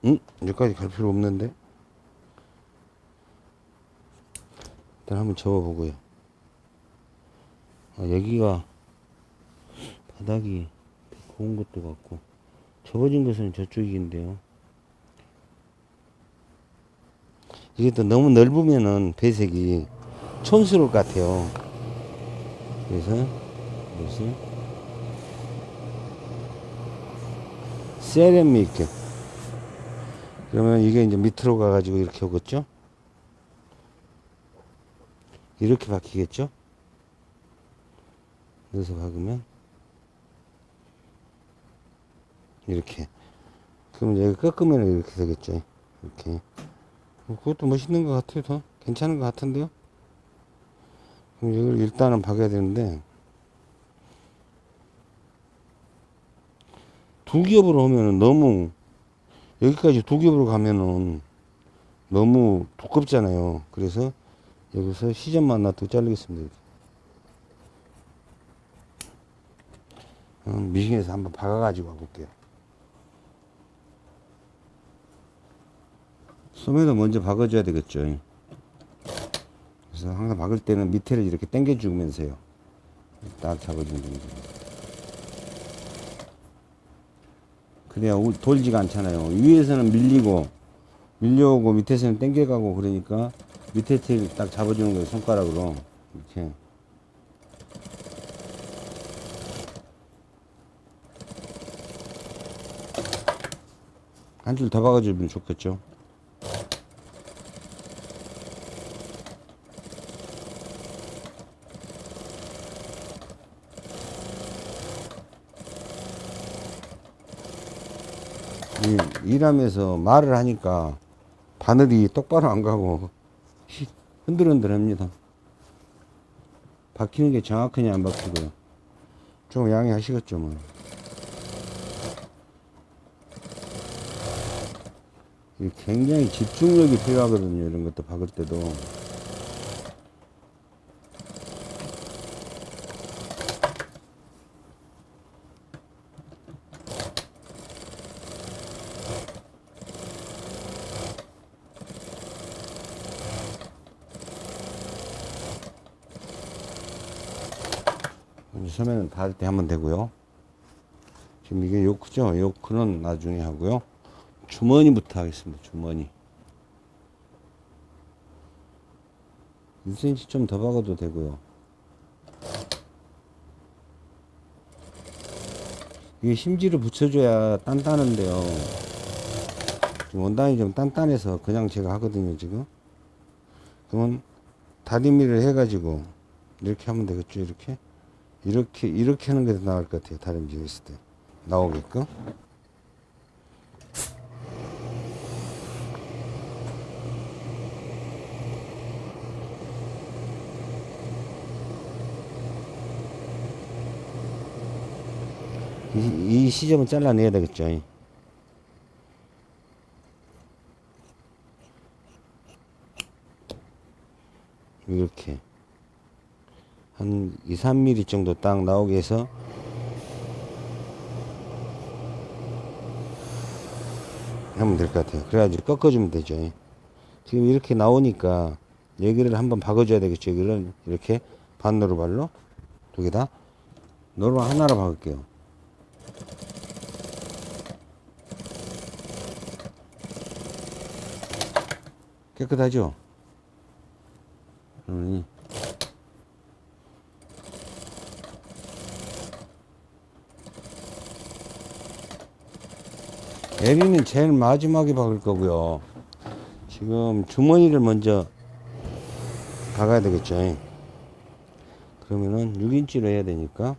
음? 여기까지 갈 필요 없는데 일단 한번 접어보고요. 아, 여기가 바닥이 고운 것도 같고 접어진 것은 저쪽인데요. 이게 또 너무 넓으면은 배색이 촌스러울 것 같아요. 그래서 이것을 세레미크 그러면 이게 이제 밑으로 가가지고 이렇게 오겠죠? 이렇게 바뀌겠죠? 여기서 박으면 이렇게 그러면 여기 꺾으면 이렇게 되겠죠? 이렇게 뭐 그것도 멋있는 것 같아요. 더 괜찮은 것 같은데요. 그럼 이걸 일단은 박아야 되는데 두 겹으로 하면은 너무 여기까지 두 겹으로 가면은 너무 두껍잖아요. 그래서 여기서 시접 만나도 잘리겠습니다 어, 미싱에서 한번 박아가지고 와볼게요. 소매도 먼저 박아줘야 되겠죠. 그래서 항상 박을 때는 밑에를 이렇게 당겨주면서요. 딱 잡아주면 됩니다. 그래야 울- 돌지가 않잖아요. 위에서는 밀리고, 밀려오고, 밑에서는 당겨가고, 그러니까 밑에 틀 딱 잡아주는 거예요. 손가락으로. 이렇게. 한 줄 더 박아주면 좋겠죠. 이, 일하면서 말을 하니까 바늘이 똑바로 안 가고 히- 흔들흔들 합니다. 박히는 게 정확하냐 안 박히고요. 좀 양해하시겠죠 뭐. 이 굉장히 집중력이 필요하거든요. 이런 것도 박을 때도. 소매는 닿을 때 하면 되고요. 지금 이게 요크죠? 요크는 나중에 하고요. 주머니부터 하겠습니다. 주머니. 1cm 좀 더 박아도 되고요. 이게 심지를 붙여줘야 단단한데요. 지금 원단이 좀 단단해서 그냥 제가 하거든요, 지금. 그러면 다리미를 해가지고 이렇게 하면 되겠죠, 이렇게. 이렇게, 이렇게 하는 게 더 나을 것 같아요, 다리미 했을 때. 나오게끔. 이, 이 시점은 잘라내야 되겠죠. 이렇게 한 2, 3mm 정도 딱 나오게 해서 하면 될 것 같아요. 그래가지고 꺾어주면 되죠. 지금 이렇게 나오니까 여기를 한번 박아줘야 되겠죠. 여기를 이렇게 반노루 발로 두 개 다 노루 하나로 박을게요. 깨끗하죠? 음. 에리는 제일 마지막에 박을 거고요. 지금 주머니를 먼저 박아야 되겠죠. 그러면은 6인치로 해야 되니까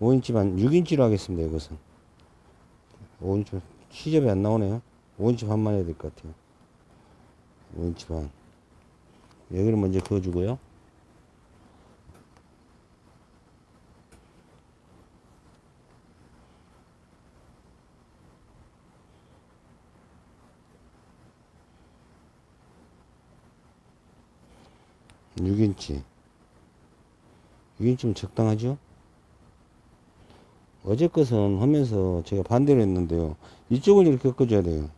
5인치 반, 6인치로 하겠습니다. 이것은 5인치 시접이 안 나오네요. 5인치 반만 해야 될 것 같아요. 5인치 반. 여기를 먼저 그어주고요. 육인치 6인치면 적당하죠? 어제 것은 하면서 제가 반대로 했는데요. 이쪽을 이렇게 꺾어줘야 돼요.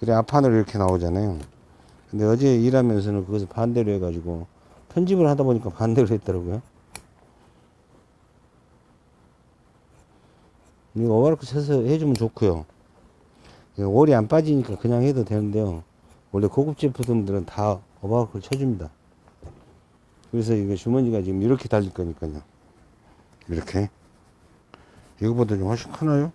그래 앞판으로 이렇게 나오잖아요. 근데 어제 일하면서는 그것을 반대로 해 가지고 편집을 하다 보니까 (laughs) 반대로 했더라고요. 이거 오바르크 쳐서 해주면 좋고요. 올이 안 빠지니까 그냥 해도 되는데요. 원래 고급 제품들은 다 오바르크를 쳐줍니다. 그래서 이거 주머니가 지금 이렇게 달릴 거니까요. 이렇게. 이거보다 좀 훨씬 크나요?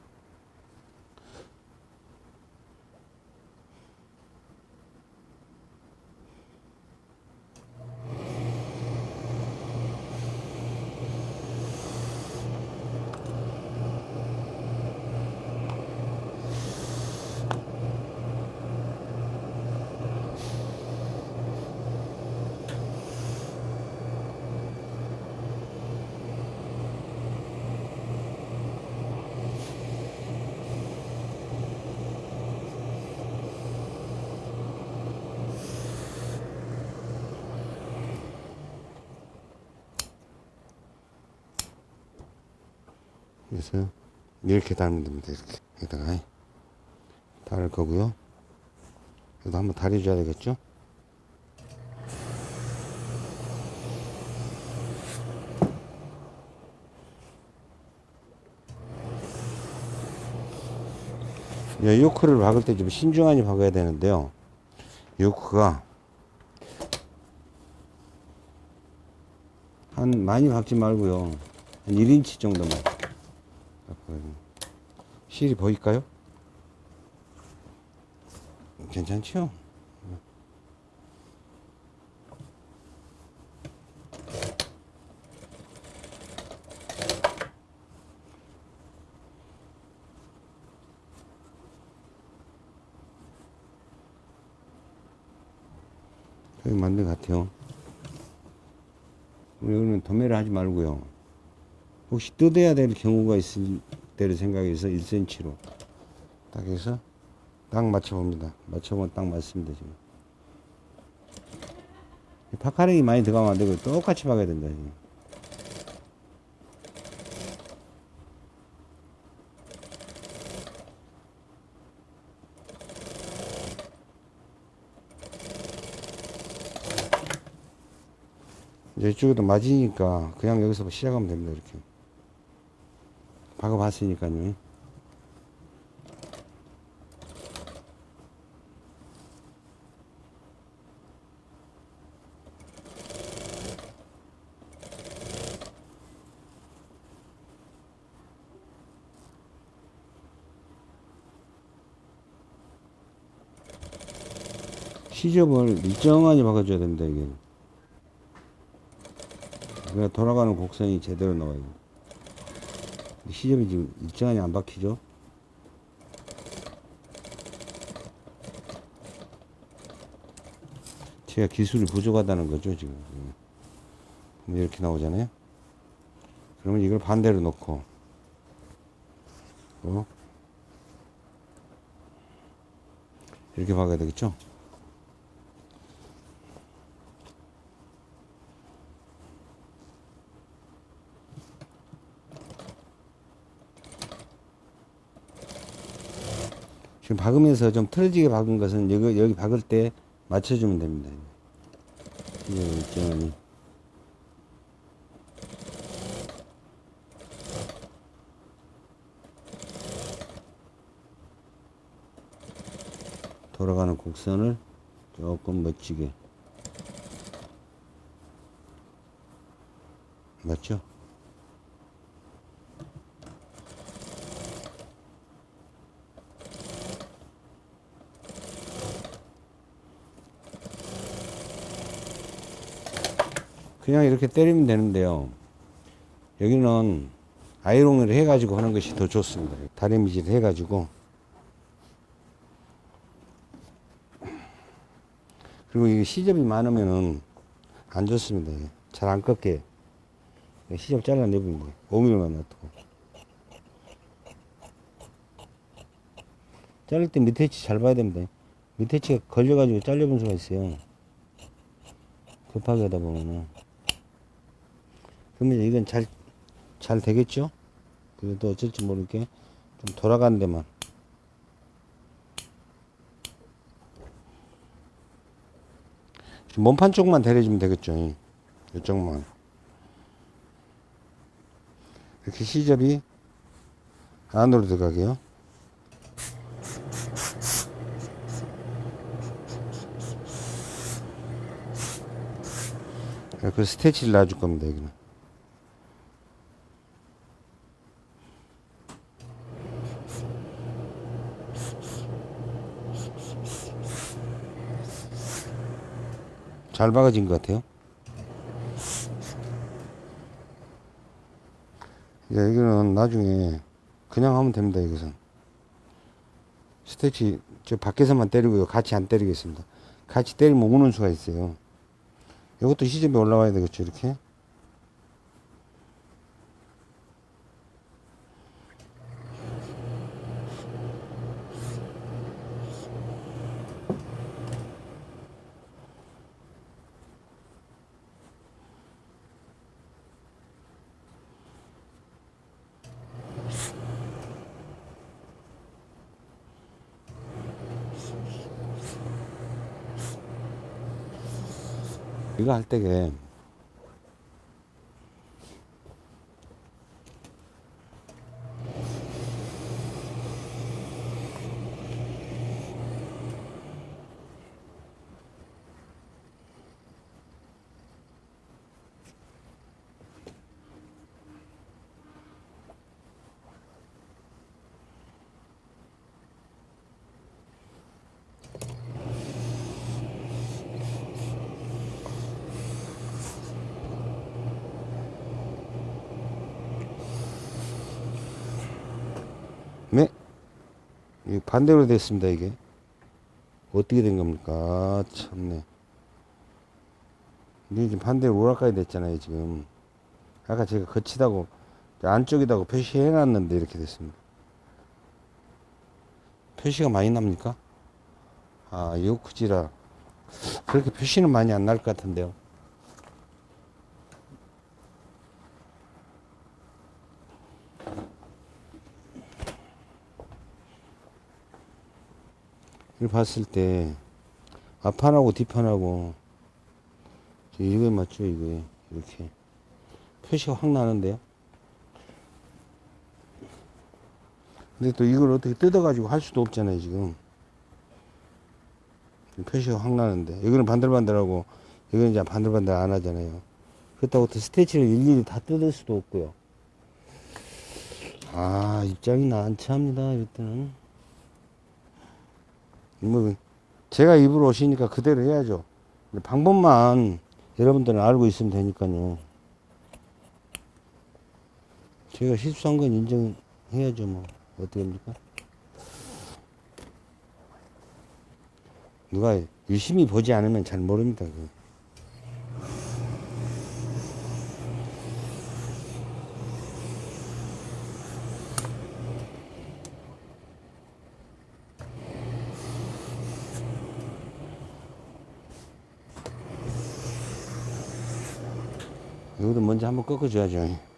그래서 이렇게 달면 됩니다. 이렇게. 여기다가 다릴 거고요. 그래도 한번 다려줘야 되겠죠? 이 요크를 박을 때 좀 신중하게 박아야 되는데요. 요크가 한 많이 박지 말고요. 한 1인치 정도만. 실이 보일까요? 괜찮죠? 여기 맞는 것 같아요. 우리는 도매를 하지 말고요. 혹시 뜯어야 될 경우가 있 을 때를 생각해서 1cm로 딱 해서 딱 맞춰봅니다. 맞춰보면 딱 맞습니다. 지금. 이 파카링이 많이 들어가면 안 되고 똑같이 박아야 된다. 지금. 이쪽에도 맞으니까 그냥 여기서 시작하면 됩니다. 이렇게. 박아봤으니까요. 시접을 일정하게 박아줘야 됩니다, 이게. 돌아가는 곡선이 제대로 나와요. 시접이 지금 일정하게 안 박히죠? 제가 기술이 부족하다는 거죠, 지금. 음. 이렇게 나오잖아요? 그러면 이걸 반대로 놓고, 어? 이렇게 박아야 되겠죠? 지금 박으면서 좀 틀어지게 박은 것은 여기, 여기 박을 때 맞춰주면 됩니다. 일정하니. 돌아가는 곡선을 조금 멋지게. 맞죠? 그냥 이렇게 때리면 되는데요. 여기는 아이롱을 해가지고 하는 것이 더 좋습니다. 다리미질 해가지고. 그리고 이 시접이 많으면은 안 좋습니다. 잘 안 꺾게. 시접 잘라내면 돼요. 5mm만 놔두고. 자를 때 밑에 치 잘 봐야 됩니다. 밑에 치가 걸려가지고 잘려본 수가 있어요. 급하게 하다 보면은. 그러면 이건 잘, 잘 되겠죠? 그래도 어쩔지 모르게 좀 돌아가는 데만. 몸판 쪽만 데려주면 되겠죠. 이쪽만. 이렇게 시접이 안으로 들어가게요. 그 스테치를 놔줄 겁니다, 여기는. 잘 박아진 것 같아요. 이제 여기는 나중에 그냥 하면 됩니다, 여기서. 스테치, 저 밖에서만 때리고요. 같이 안 때리겠습니다. 같이 때리면 우는 수가 있어요. 이것도 시접이 올라와야 되겠죠, 이렇게. 이거 할 때게 네. 이 반대로 됐습니다, 이게. 어떻게 된 겁니까? 아, 참네. 이게 지금 반대로 오락가야 됐잖아요, 지금. 아까 제가 거치다고, 안쪽이다고 표시해 놨는데 이렇게 됐습니다. 표시가 많이 납니까? 아, 요크지라. 그렇게 표시는 많이 안 날 것 같은데요. 봤을 때 앞판하고 뒷판하고 이거에 맞죠 이거에 이렇게. 표시가 확 나는데요? 근데 또 이걸 어떻게 뜯어 가지고 할 수도 없잖아요 지금. 표시가 확 나는데. 이거는 반들반들하고 이거는 이제 반들반들 안 하잖아요. 그렇다고 또 스테치를 일일이 다 뜯을 수도 없고요. 아 입장이 난처합니다 이럴 때는 뭐 제가 입으로 오시니까 그대로 해야죠. 방법만 여러분들은 알고 있으면 되니까요. 제가 실수한 건 인정해야죠. 뭐 어떻게 합니까? 누가 유심히 보지 않으면 잘 모릅니다. 그. 이것도 먼저 한번 꺾어줘야죠.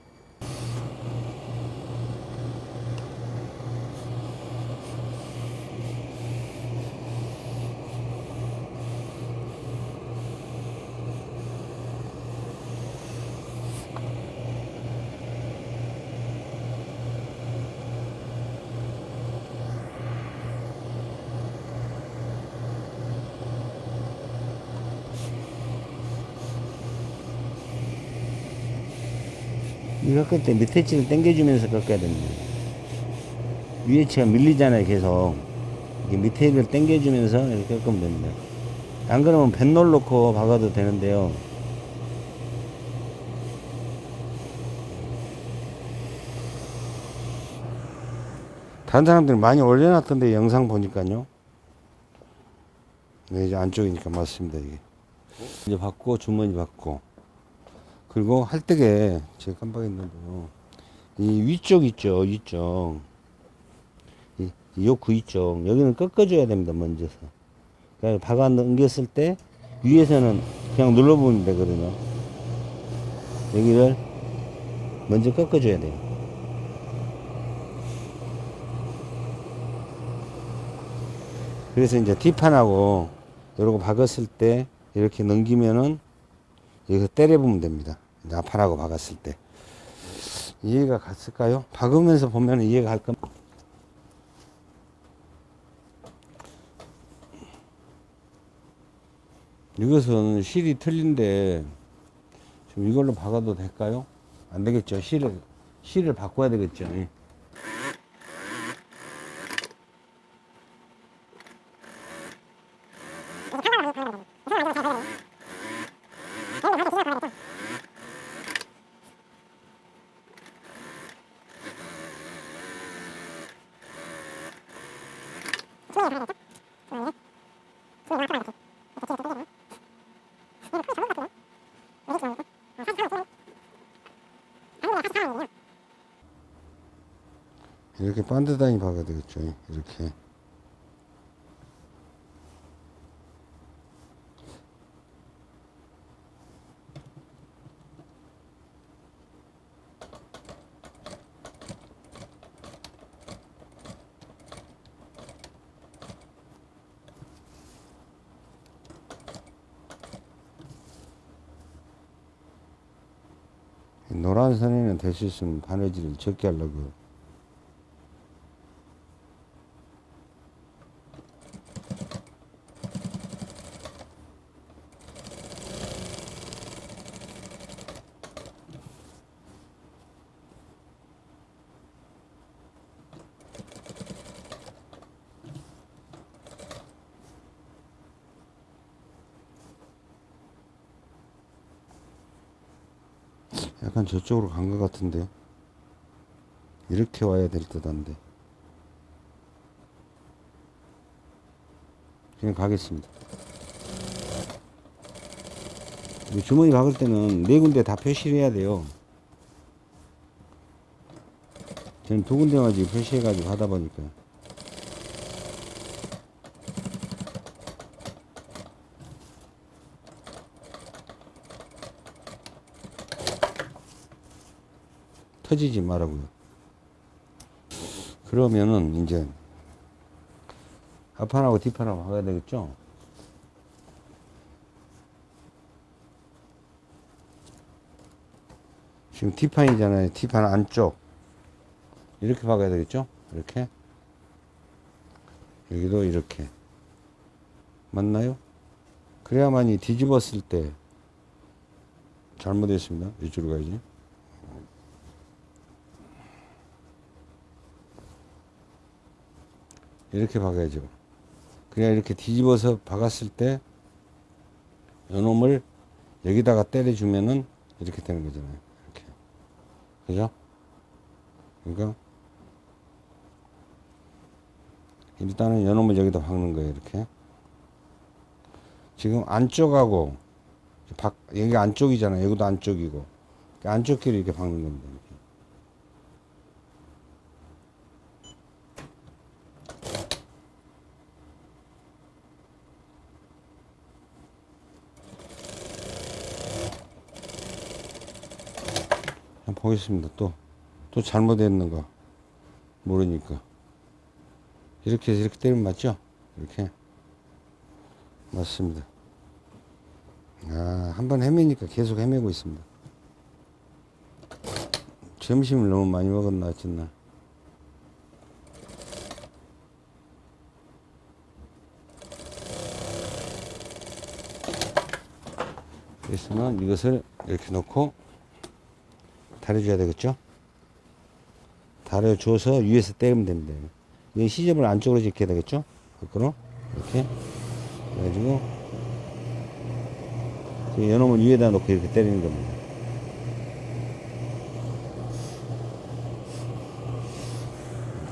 꺾을 때 밑에 치를 당겨주면서 꺾어야 됩니다. 위에 치가 밀리잖아요, 계속. 이게 밑에를 당겨주면서 이렇게 꺾으면 됩니다. 안 그러면 뱃놀 놓고 박아도 되는데요. 다른 사람들이 많이 올려놨던데, 영상 보니까요. 네, 이제 안쪽이니까 맞습니다, 이게. 이제 받고, 주머니 받고. 그리고 할 때게 제가 깜빡했는데요. 이 위쪽 있죠, 위쪽. 이, 이 요크 위쪽. 여기는 꺾어줘야 됩니다, 먼저서. 그러니까 박아 넘겼을 때 위에서는 그냥 눌러보면 되거든요. 여기를 먼저 꺾어줘야 돼요. 그래서 이제 뒷판하고 이러고 박았을 때 이렇게 넘기면은 여기서 때려보면 됩니다. 앞판하고 박았을 때. 이해가 갔을까요? 박으면서 보면 이해가 갈 겁니다. 이것은 실이 틀린데 좀 이걸로 박아도 될까요? 안 되겠죠. 실을 실을 바꿔야 되겠죠. 이렇게 반드다니 박아야 되겠죠 이렇게. 노란 선에는 될 수 있으면 바느질을 적게 하려고 저쪽으로 간 것 같은데. 이렇게 와야 될 듯 한데. 그냥 가겠습니다. 이 주머니 박을 때는 네 군데 다 표시를 해야 돼요. 저는 두 군데만 지금 표시해가지고 하다 보니까. 터지지 말라고요. 그러면은 이제 앞판하고 뒷판하고 하야 되겠죠? 지금 뒷판이잖아요. 뒷판 안쪽. 이렇게 박아야 되겠죠? 이렇게. 여기도 이렇게. 맞나요? 그래야만이 뒤집었을 때 잘못했습니다. 이쪽으로 가야지. 이렇게 박아야죠. 그냥 이렇게 뒤집어서 박았을 때 요놈을 여기다가 때려주면은 이렇게 되는 거잖아요. 이렇게. 그죠? 그러니까 일단은 요놈을 여기다 박는 거예요. 이렇게. 지금 안쪽하고 박, 여기 안쪽이잖아요. 여기도 안쪽이고. 안쪽 길을 이렇게 박는 겁니다. 이렇게. 한번 보겠습니다. 또, 또 잘못했는가 모르니까. 이렇게 해서 이렇게 때리면 맞죠? 이렇게. 맞습니다. 아, 한 번 헤매니까 계속 헤매고 있습니다. 점심을 너무 많이 먹었나, 어쨌나. 그래서는 이것을 이렇게 놓고 다려줘야 되겠죠? 다려줘서 위에서 때리면 됩니다. 이 시접을 안쪽으로 지켜야 되겠죠? 거꾸로 이렇게 그래가지고 요놈을 위에다 놓고 이렇게 때리는 겁니다.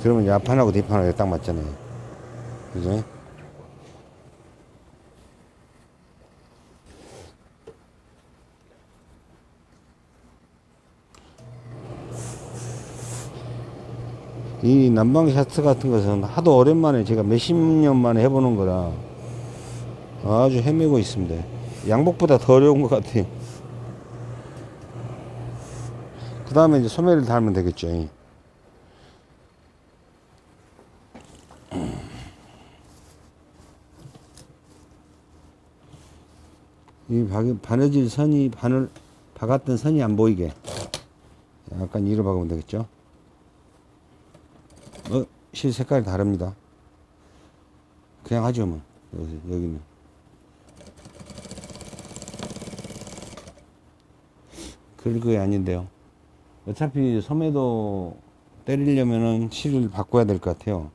그러면 앞판하고 뒷판하고 딱 맞잖아요. 그죠? 이 난방 샤트 같은 것은 하도 오랜만에 제가 몇십 년 만에 해보는 거라 아주 헤매고 있습니다. 양복보다 더 어려운 것 같아요. 그 다음에 이제 소매를 달면 되겠죠. 이 바- 바느질 선이 바늘 박았던 선이 안 보이게 약간 이로 박으면 되겠죠. 어, 실 색깔이 다릅니다. 그냥 하죠, 뭐. 여기, 여기는. 그게 아닌데요. 어차피 소매도 때리려면은 실을 바꿔야 될 것 같아요.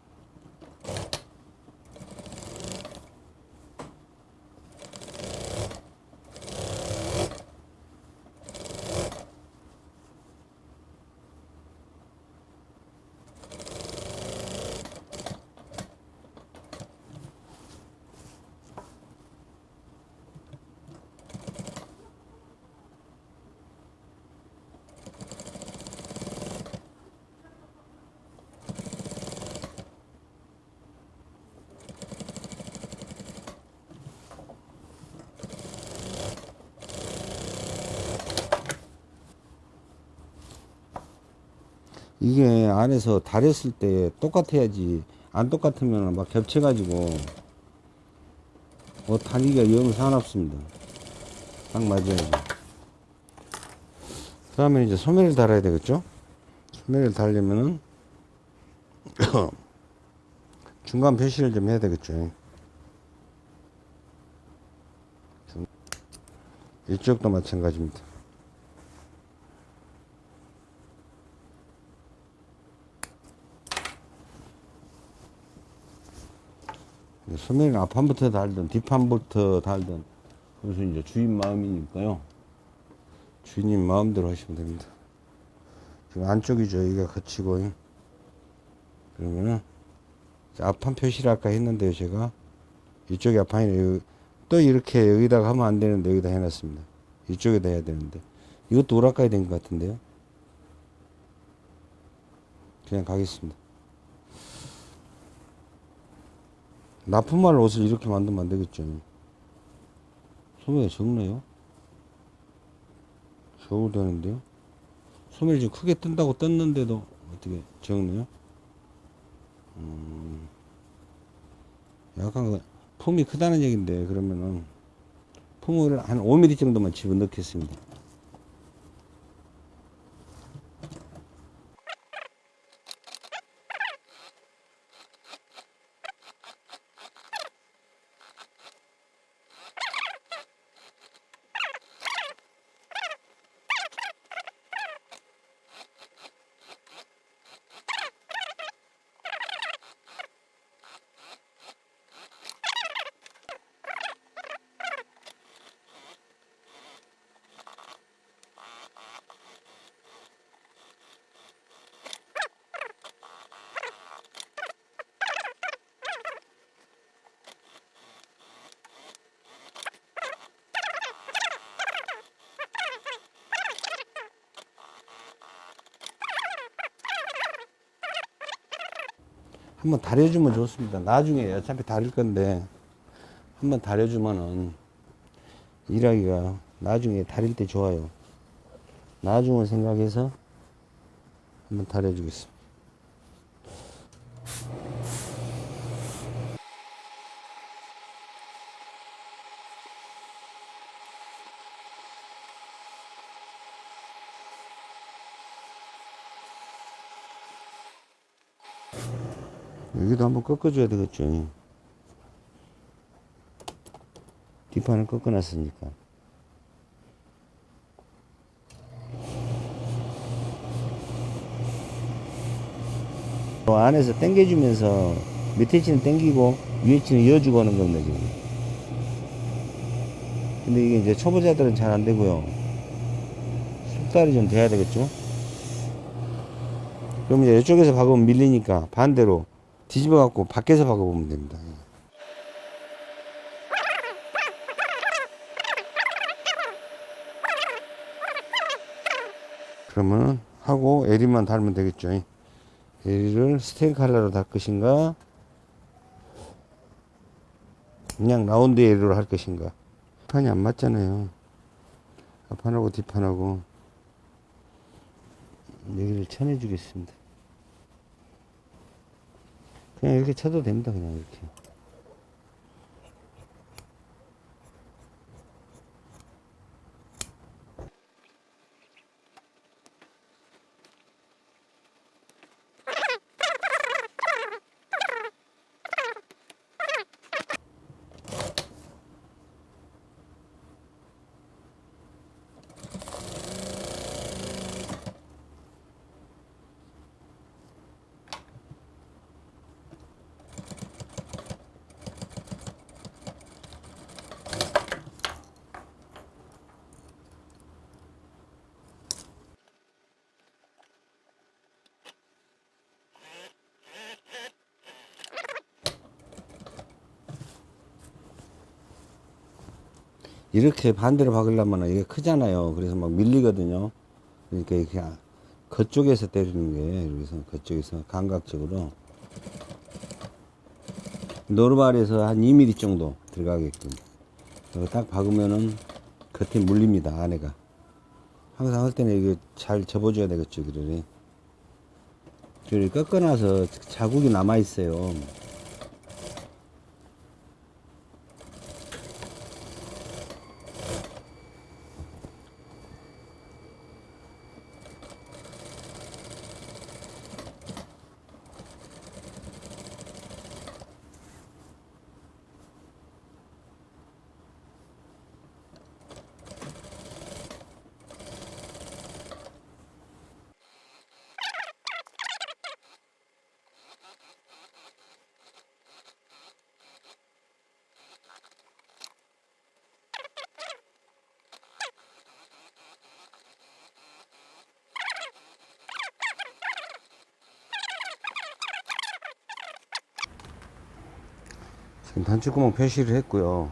이게 안에서 다렸을 때 똑같아야지 안 똑같으면 막 겹쳐 가지고 뭐 다리가 영 상관없습니다 딱 맞아야지 그 다음에 이제 소매를 달아야 되겠죠? 소매를 달려면은 (coughs) 중간 표시를 좀 해야 되겠죠. 중- 이쪽도 마찬가지입니다. 소매를 앞판부터 달든 뒷판부터 달든 그것은 이제 주인 마음이니까요. 주인님 마음대로 하시면 됩니다. 지금 안쪽이죠. 여기가 거치고 그러면은 자, 앞판 표시를 아까 했는데요. 제가 이쪽이 앞판이에요. 또 이렇게 여기다가 하면 안 되는데 여기다 해놨습니다. 이쪽에다 해야 되는데 이것도 오락가야 된 것 같은데요. 그냥 가겠습니다. 납품할 옷을 이렇게 만들면 안 되겠죠. 소매가 적네요. 적어도 되는데요. 소매를 지금 크게 뜬다고 떴는데도 어떻게 적네요. 음, 약간 그 품이 크다는 얘기인데 그러면은 품을 한 5mm 정도만 집어넣겠습니다. 한번 다려주면 좋습니다. 나중에 어차피 다릴 건데 한번 다려주면은 일하기가 나중에 다릴 때 좋아요. 나중을 생각해서 한번 다려주겠습니다. 여기도 한번 꺾어줘야 되겠죠. 뒷판을 꺾어놨으니까. 어, 안에서 당겨주면서 밑에 치는 당기고 위에 치는 이어주고 하는 겁니다, 지금. 근데 이게 이제 초보자들은 잘 안 되고요. 숙달이 좀 돼야 되겠죠? 그럼 이제 이쪽에서 박으면 밀리니까 반대로 뒤집어 갖고 밖에서 박아보면 됩니다. 그러면 하고 에리만 달면 되겠죠. 에리를 스탠드 칼라로 달 것인가 그냥 라운드 에리로 할 것인가 판이 안 맞잖아요. 앞판하고 뒷판하고 여기를 쳐내 주겠습니다. 그냥 이렇게 쳐도 됩니다. 그냥 이렇게. 이렇게 반대로 박으려면 이게 크잖아요. 그래서 막 밀리거든요. 그러니까 이렇게 그쪽에서 때리는 거예요. 여기서 그쪽에서 감각적으로 노르발에서 한 2mm 정도 들어가게끔 딱 박으면은 겉에 물립니다. 안에가 항상 할 때는 이게 잘 접어줘야 되겠죠. 그러니 그걸 꺾어놔서 자국이 남아 있어요. 단추구멍 표시를 했고요.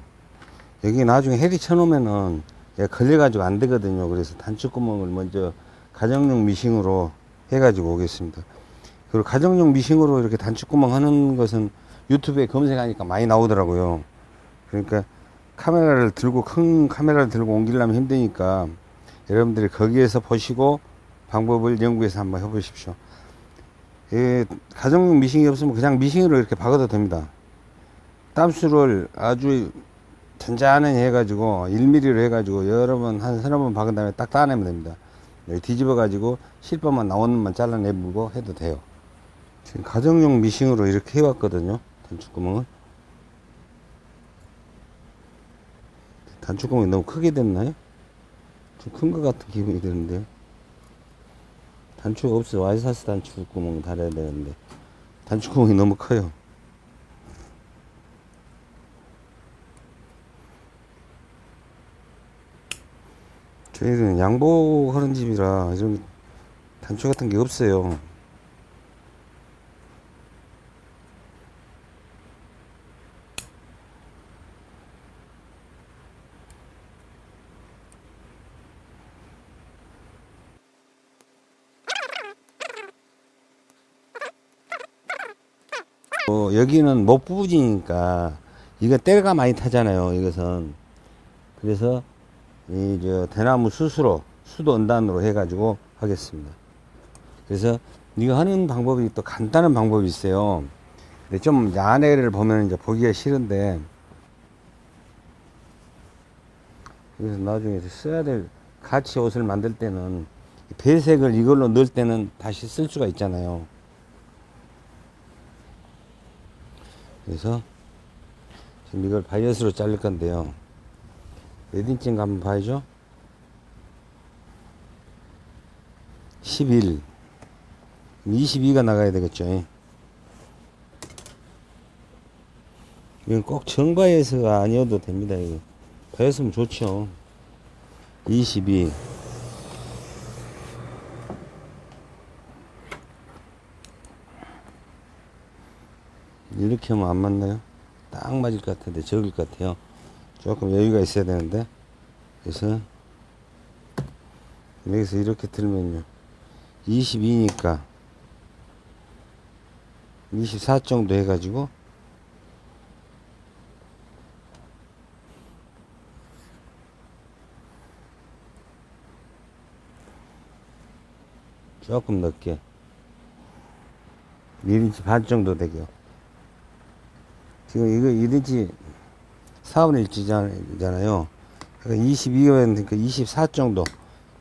여기 나중에 해리 쳐놓으면은 걸려가지고 안 되거든요. 그래서 단추구멍을 먼저 가정용 미싱으로 해가지고 오겠습니다. 그리고 가정용 미싱으로 이렇게 단추구멍 하는 것은 유튜브에 검색하니까 많이 나오더라고요. 그러니까 카메라를 들고 큰 카메라를 들고 옮기려면 힘드니까 여러분들이 거기에서 보시고 방법을 연구해서 한번 해보십시오. 예, 가정용 미싱이 없으면 그냥 미싱으로 이렇게 박아도 됩니다. 땀수를 아주 잔잔하게 해가지고 1mm로 해가지고 여러 번 한 서너 번 박은 다음에 딱 따내면 됩니다. 뒤집어 가지고 실밥만 나오는 만 잘라내고 해도 돼요. 지금 가정용 미싱으로 이렇게 해왔거든요. 단추구멍을. 단추구멍이 너무 크게 됐나요? 좀 큰 것 같은 기분이 드는데요. 단추가 없어. 와이사스 단추구멍 달아야 되는데. 단추구멍이 너무 커요. 저희는 양복하는 집이라 좀 단추 같은 게 없어요. 어, 여기는 목 부분이니까 이거 때가 많이 타잖아요. 이것은 그래서 이 저 대나무 수수로 수도 언단으로 해가지고 하겠습니다. 그래서 이거 하는 방법이 또 간단한 방법이 있어요. 근데 좀 야내를 보면 이제 보기가 싫은데 그래서 나중에 써야 될 같이 옷을 만들 때는 배색을 이걸로 넣을 때는 다시 쓸 수가 있잖아요. 그래서 지금 이걸 바이어스로 자를 건데요. 몇 인치인가 한번 봐야죠. 11. 22가 나가야 되겠죠. 이건 꼭 정바이어스가 아니어도 됩니다. 이거. 바이어스면 좋죠. 22. 이렇게 하면 안 맞나요? 딱 맞을 것 같은데 적을 것 같아요. 조금 여유가 있어야 되는데. 그래서 여기서 이렇게 들면요. 22니까 24 정도 해가지고 조금 넓게 1인치 반 정도 되게요. 지금 이거 1인치 4분의 1잖아요. 그러니까 22면 그러니까 24 정도.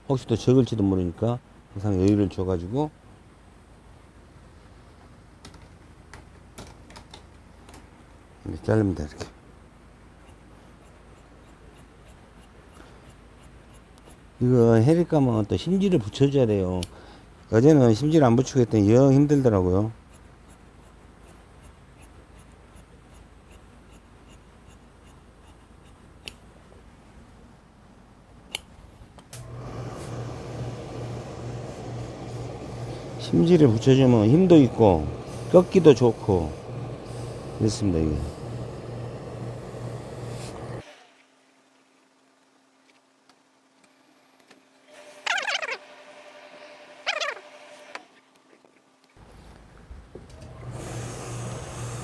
혹시 또 적을지도 모르니까 항상 여유를 줘가지고 이렇게 자릅니다. 이렇게. 이거 해릴까면 또 심지를 붙여줘야 돼요. 어제는 심지를 안 붙이고 했더니 영 힘들더라고요. 심지를 붙여주면 힘도 있고 꺾기도 좋고 그렇습니다 이게.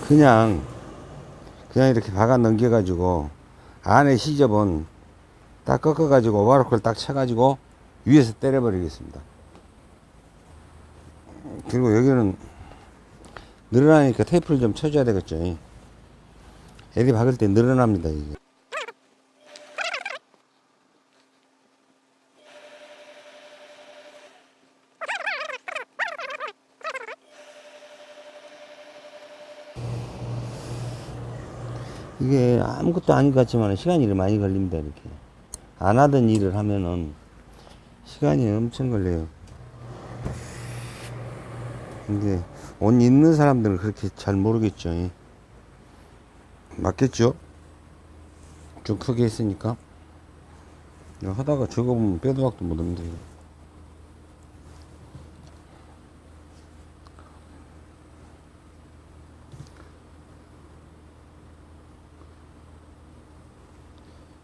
그냥 그냥 이렇게 박아 넘겨 가지고 안에 시접은 딱 꺾어 가지고 오바로크를 딱 쳐 가지고 위에서 때려 버리겠습니다 그리고 여기는 늘어나니까 테이프를 좀 쳐줘야 되겠죠. 애리 박을 때 늘어납니다, 이게. 이게 아무것도 아닌 것 같지만 시간이 많이 걸립니다, 이렇게. 안 하던 일을 하면은 시간이 엄청 걸려요. 근데 옷 입는 사람들은 그렇게 잘 모르겠죠. 예. 맞겠죠? 좀 크게 했으니까. 하다가 저거 보면 빼도 박도 못 합니다. 이거.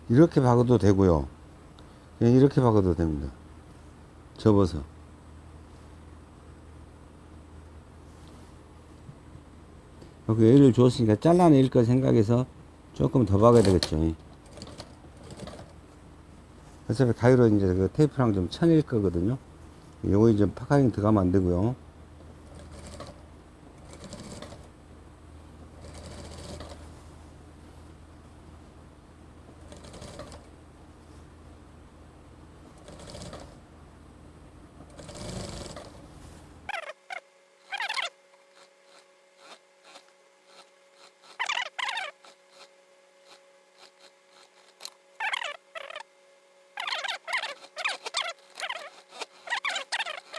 이렇게 박아도 되고요. 이렇게 박아도 됩니다. 접어서. 그 애를 줬으니까 잘라낼 거 생각해서 조금 더 박아야 되겠죠. 어차피 가위로 이제 그 테이프랑 좀 쳐낼 거거든요. 요거 이제 파카링 들어가면 안 되고요.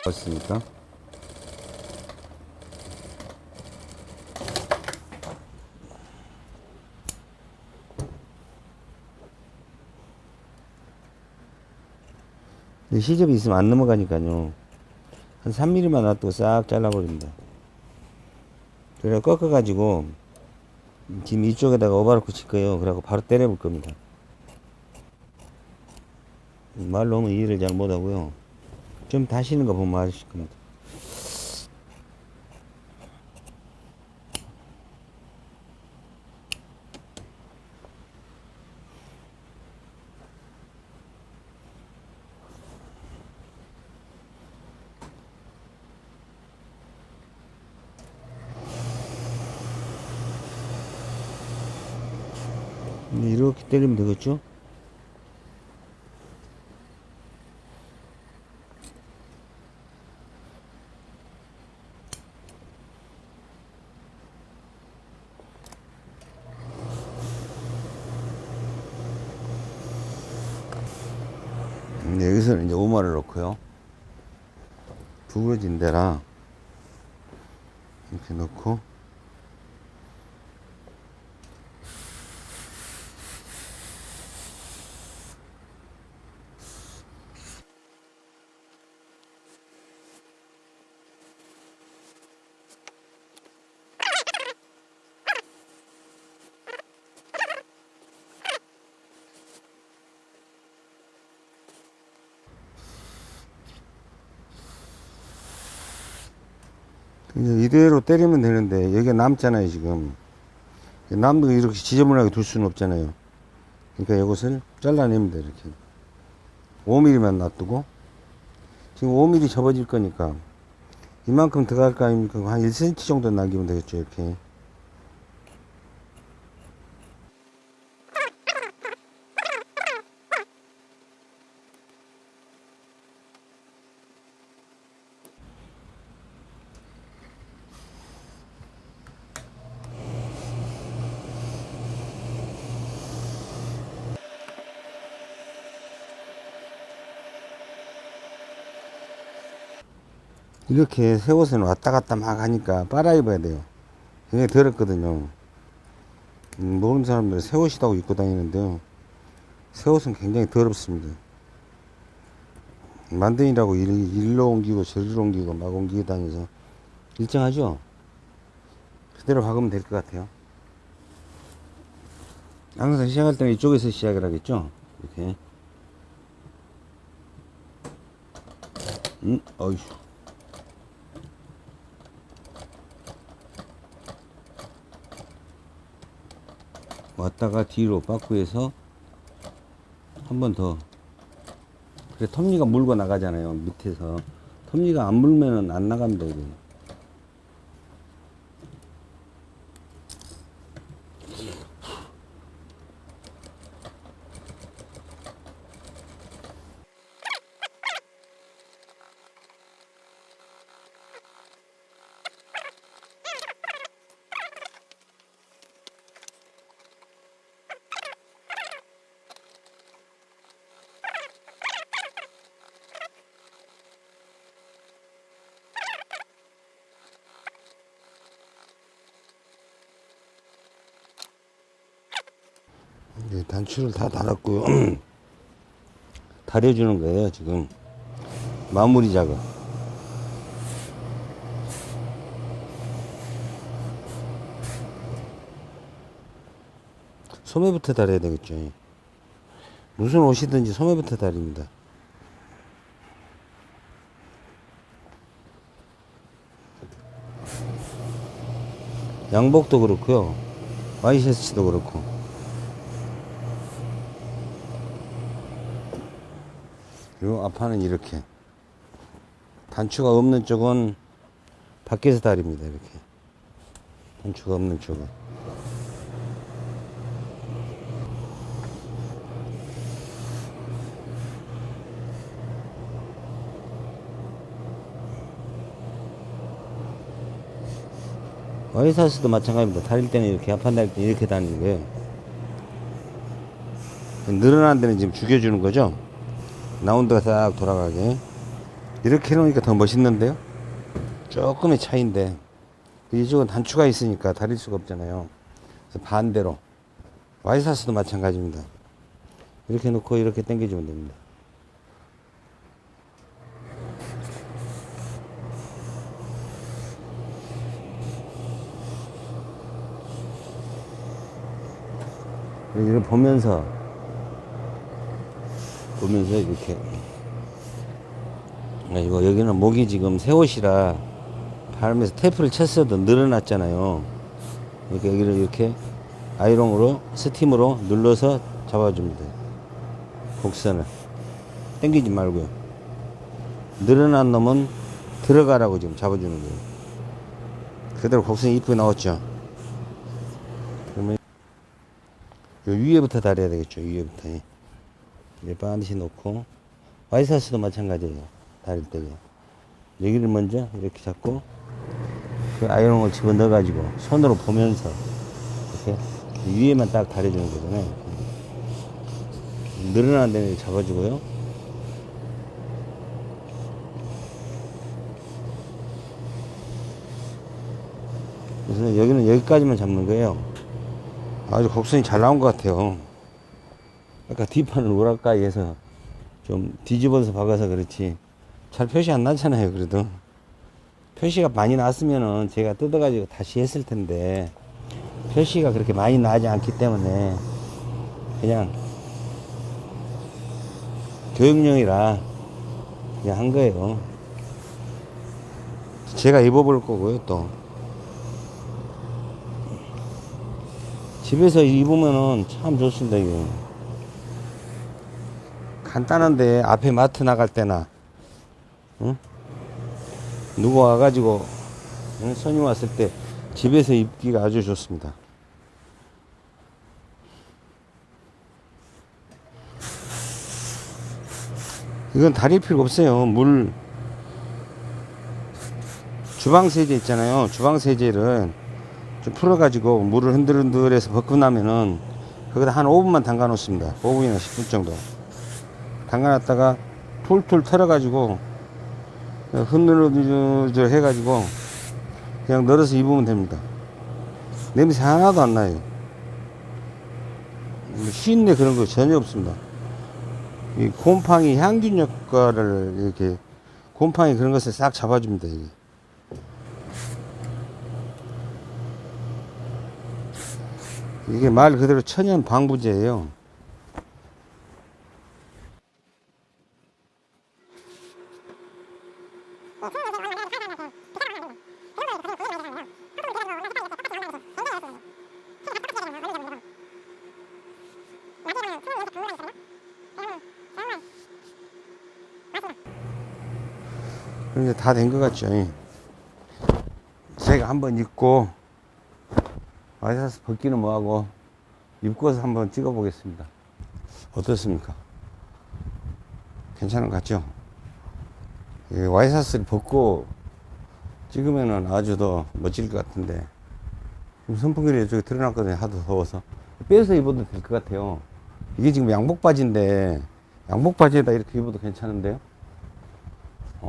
맞습니까? 이 시접이 있으면 안 넘어가니까요. 한 3mm만 놔두고 싹 잘라버립니다. 그래 꺾어가지고 지금 이쪽에다가 오바로크 칠 거예요. 그래갖고 바로 때려볼 겁니다. 말로 하면 이해를 잘 못하고요. 좀 다시는 거 보면 아실 겁니다. 이렇게 때리면 되겠죠? 음, 여기서는 이제 5마를 넣고요. 구부러진 데라 이렇게 넣고 이대로 때리면 되는데 여기가 남잖아요 지금. 남도 이렇게 지저분하게 둘 수는 없잖아요. 그러니까 이것을 잘라냅니다 이렇게. 5mm만 놔두고. 지금 5mm 접어질 거니까 이만큼 들어갈 거 아닙니까? 한 1cm 정도 남기면 되겠죠 이렇게 이렇게 새 옷은 왔다 갔다 막 하니까 빨아 입어야 돼요. 굉장히 더럽거든요. 음, 모르는 사람들은 새 옷이라고 입고 다니는데요. 새 옷은 굉장히 더럽습니다. 만든이라고 일, 일로 옮기고 저리로 옮기고 막 옮기고 다니서 일정하죠? 그대로 박으면 될 것 같아요. 항상 시작할 때는 이쪽에서 시작을 하겠죠? 이렇게. 음, 어휴. 왔다가 뒤로 바꾸해서 한 번 더. 그래, 톱니가 물고 나가잖아요. 밑에서. 톱니가 안 물면은 안 나갑니다, 이거. 단추를 다 달았고요. (clears throat) 다려주는 거예요, 지금. 마무리 작업. 소매부터 달아야 되겠죠. 무슨 옷이든지 소매부터 다립니다. 양복도 그렇고요. 와이셔츠도 그렇고. 그리고 앞판은 이렇게. 단추가 없는 쪽은 밖에서 다립니다. 이렇게. 단추가 없는 쪽은. 와이사스도 마찬가지입니다. 다릴 때는 이렇게, 앞판 다릴 때는 이렇게 다니는 거예요. 늘어난 데는 지금 죽여주는 거죠. 라운드가 싹 돌아가게. 이렇게 해놓으니까 더 멋있는데요. 조금의 차이인데 이쪽은 단추가 있으니까 다릴 수가 없잖아요. 그래서 반대로 와이사스도 마찬가지입니다. 이렇게 놓고 이렇게 당겨주면 됩니다. 이걸 보면서 보면서 이렇게 아, 이거 여기는 목이 지금 새 옷이라 바람에서 테이프를 쳤어도 늘어났잖아요. 그러니까 여기를 이렇게 아이롱으로 스팀으로 눌러서 잡아줍니다. 곡선을 당기지 말고요. 늘어난 놈은 들어가라고 지금 잡아주는 거예요. 그대로 곡선이 이쁘게 나왔죠. 그러면 요 위에부터 다려야 되겠죠. 위에부터. 이제 반드시 놓고 와이사스도 마찬가지예요. 다릴 때요. 여기를 먼저 이렇게 잡고 그 아이롱을 집어 넣어 가지고 손으로 보면서 이렇게 위에만 딱 다려주는 거잖아요. 늘어난 데는 잡아주고요. 그래서 여기는 여기까지만 잡는 거예요. 아주 곡선이 잘 나온 것 같아요. 아까 뒷판을 오락가이 해서 좀 뒤집어서 박아서 그렇지. 잘 표시 안 나잖아요, 그래도. 표시가 많이 났으면은 제가 뜯어 가지고 다시 했을 텐데, 표시가 그렇게 많이 나지 않기 때문에, 그냥, 교육용이라, 그냥 한 거예요. 제가 입어볼 거고요, 또. 집에서 입으면은 참 좋습니다, 이게. 간단한데 앞에 마트 나갈 때나, 응? 누구 와가지고, 응? 손님 왔을 때 집에서 입기가 아주 좋습니다. 이건 다릴 필요가 없어요. 물, 주방 세제 있잖아요. 주방 세제를 좀 풀어 가지고 물을 흔들흔들 해서 벗고 나면은 거기다 한 5분만 담가 놓습니다. 5분이나 10분 정도. 담가 놨다가 툴툴 털어가지고 흔들흔들 해가지고 그냥 널어서 입으면 됩니다. 냄새 하나도 안 나요. 쉰내 그런 거 전혀 없습니다. 이 곰팡이 향균 효과를 이렇게 곰팡이 그런 것을 싹 잡아줍니다. 이게. 이게 말 그대로 천연 방부제예요. 이제 다된 것 같죠. 제가 한번 입고 와이사스 벗기는 뭐하고 입고서 한번 찍어 보겠습니다. 어떻습니까? 괜찮은 것 같죠? 이 와이사스를 벗고 찍으면은 아주 더 멋질 것 같은데 지금 선풍기를 이쪽에 틀어놨거든요. 하도 더워서 빼서 입어도 될 것 같아요. 이게 지금 양복 바지인데 양복 바지에다 이렇게 입어도 괜찮은데요?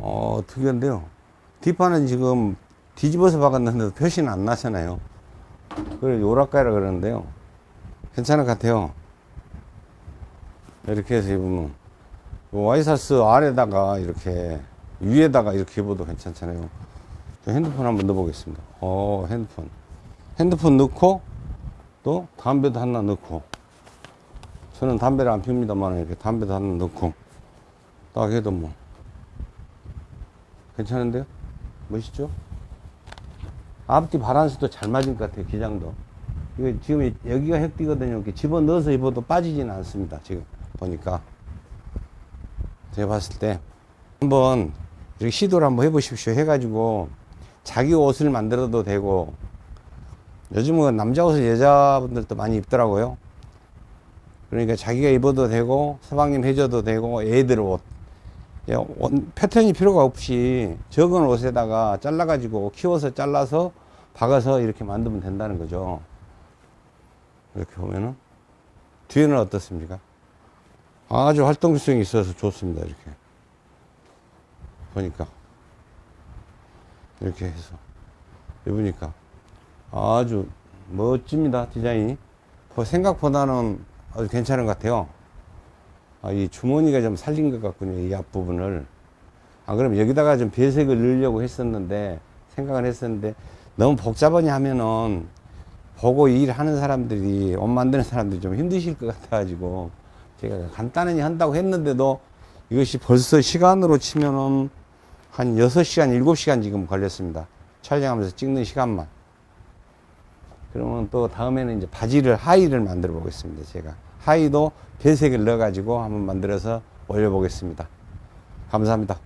어 특이한데요. 뒷판은 지금 뒤집어서 박았는데도 표시는 안 나잖아요. 그걸 요락가라 그러는데요. 괜찮은 것 같아요. 이렇게 해서 입으면. 요 와이사스 아래다가 이렇게, 위에다가 이렇게 입어도 괜찮잖아요. 저 핸드폰 한번 넣어보겠습니다. 어, 핸드폰. 핸드폰 넣고, 또 담배도 하나 넣고. 저는 담배를 안 핍니다만 이렇게 담배도 하나 넣고 딱 해도 뭐 괜찮은데요? 멋있죠? 앞뒤 바란스도 잘 맞은 것 같아요 기장도. 이거 지금 여기가 획디거든요. 이렇게 집어넣어서 입어도 빠지지는 않습니다 지금 보니까. 제가 봤을 때. 한번 이렇게 시도를 한번 해보십시오 해가지고 자기 옷을 만들어도 되고. 요즘은 남자 옷을 여자분들도 많이 입더라고요. 그러니까 자기가 입어도 되고 서방님 해줘도 되고 애들 옷 패턴이 필요가 없이 적은 옷에다가 잘라 가지고 키워서 잘라서 박아서 이렇게 만들면 된다는 거죠. 이렇게 보면은 뒤에는 어떻습니까? 아주 활동성이 있어서 좋습니다. 이렇게 보니까 이렇게 해서 입으니까 아주 멋집니다 디자인이 뭐 생각보다는 아주 괜찮은 것 같아요. 아, 이 주머니가 좀 살린 것 같군요. 이 앞부분을. 아, 그럼 여기다가 좀 배색을 넣으려고 했었는데, 생각을 했었는데, 너무 복잡하니 하면은, 보고 일하는 사람들이, 옷 만드는 사람들이 좀 힘드실 것 같아가지고, 제가 간단히 한다고 했는데도, 이것이 벌써 시간으로 치면은, 한 6시간, 7시간 지금 걸렸습니다. 촬영하면서 찍는 시간만. 그러면 또 다음에는 이제 바지를, 하의를 만들어 보겠습니다. 제가. 하의도 배색을 넣어가지고 한번 만들어서 올려보겠습니다. 감사합니다.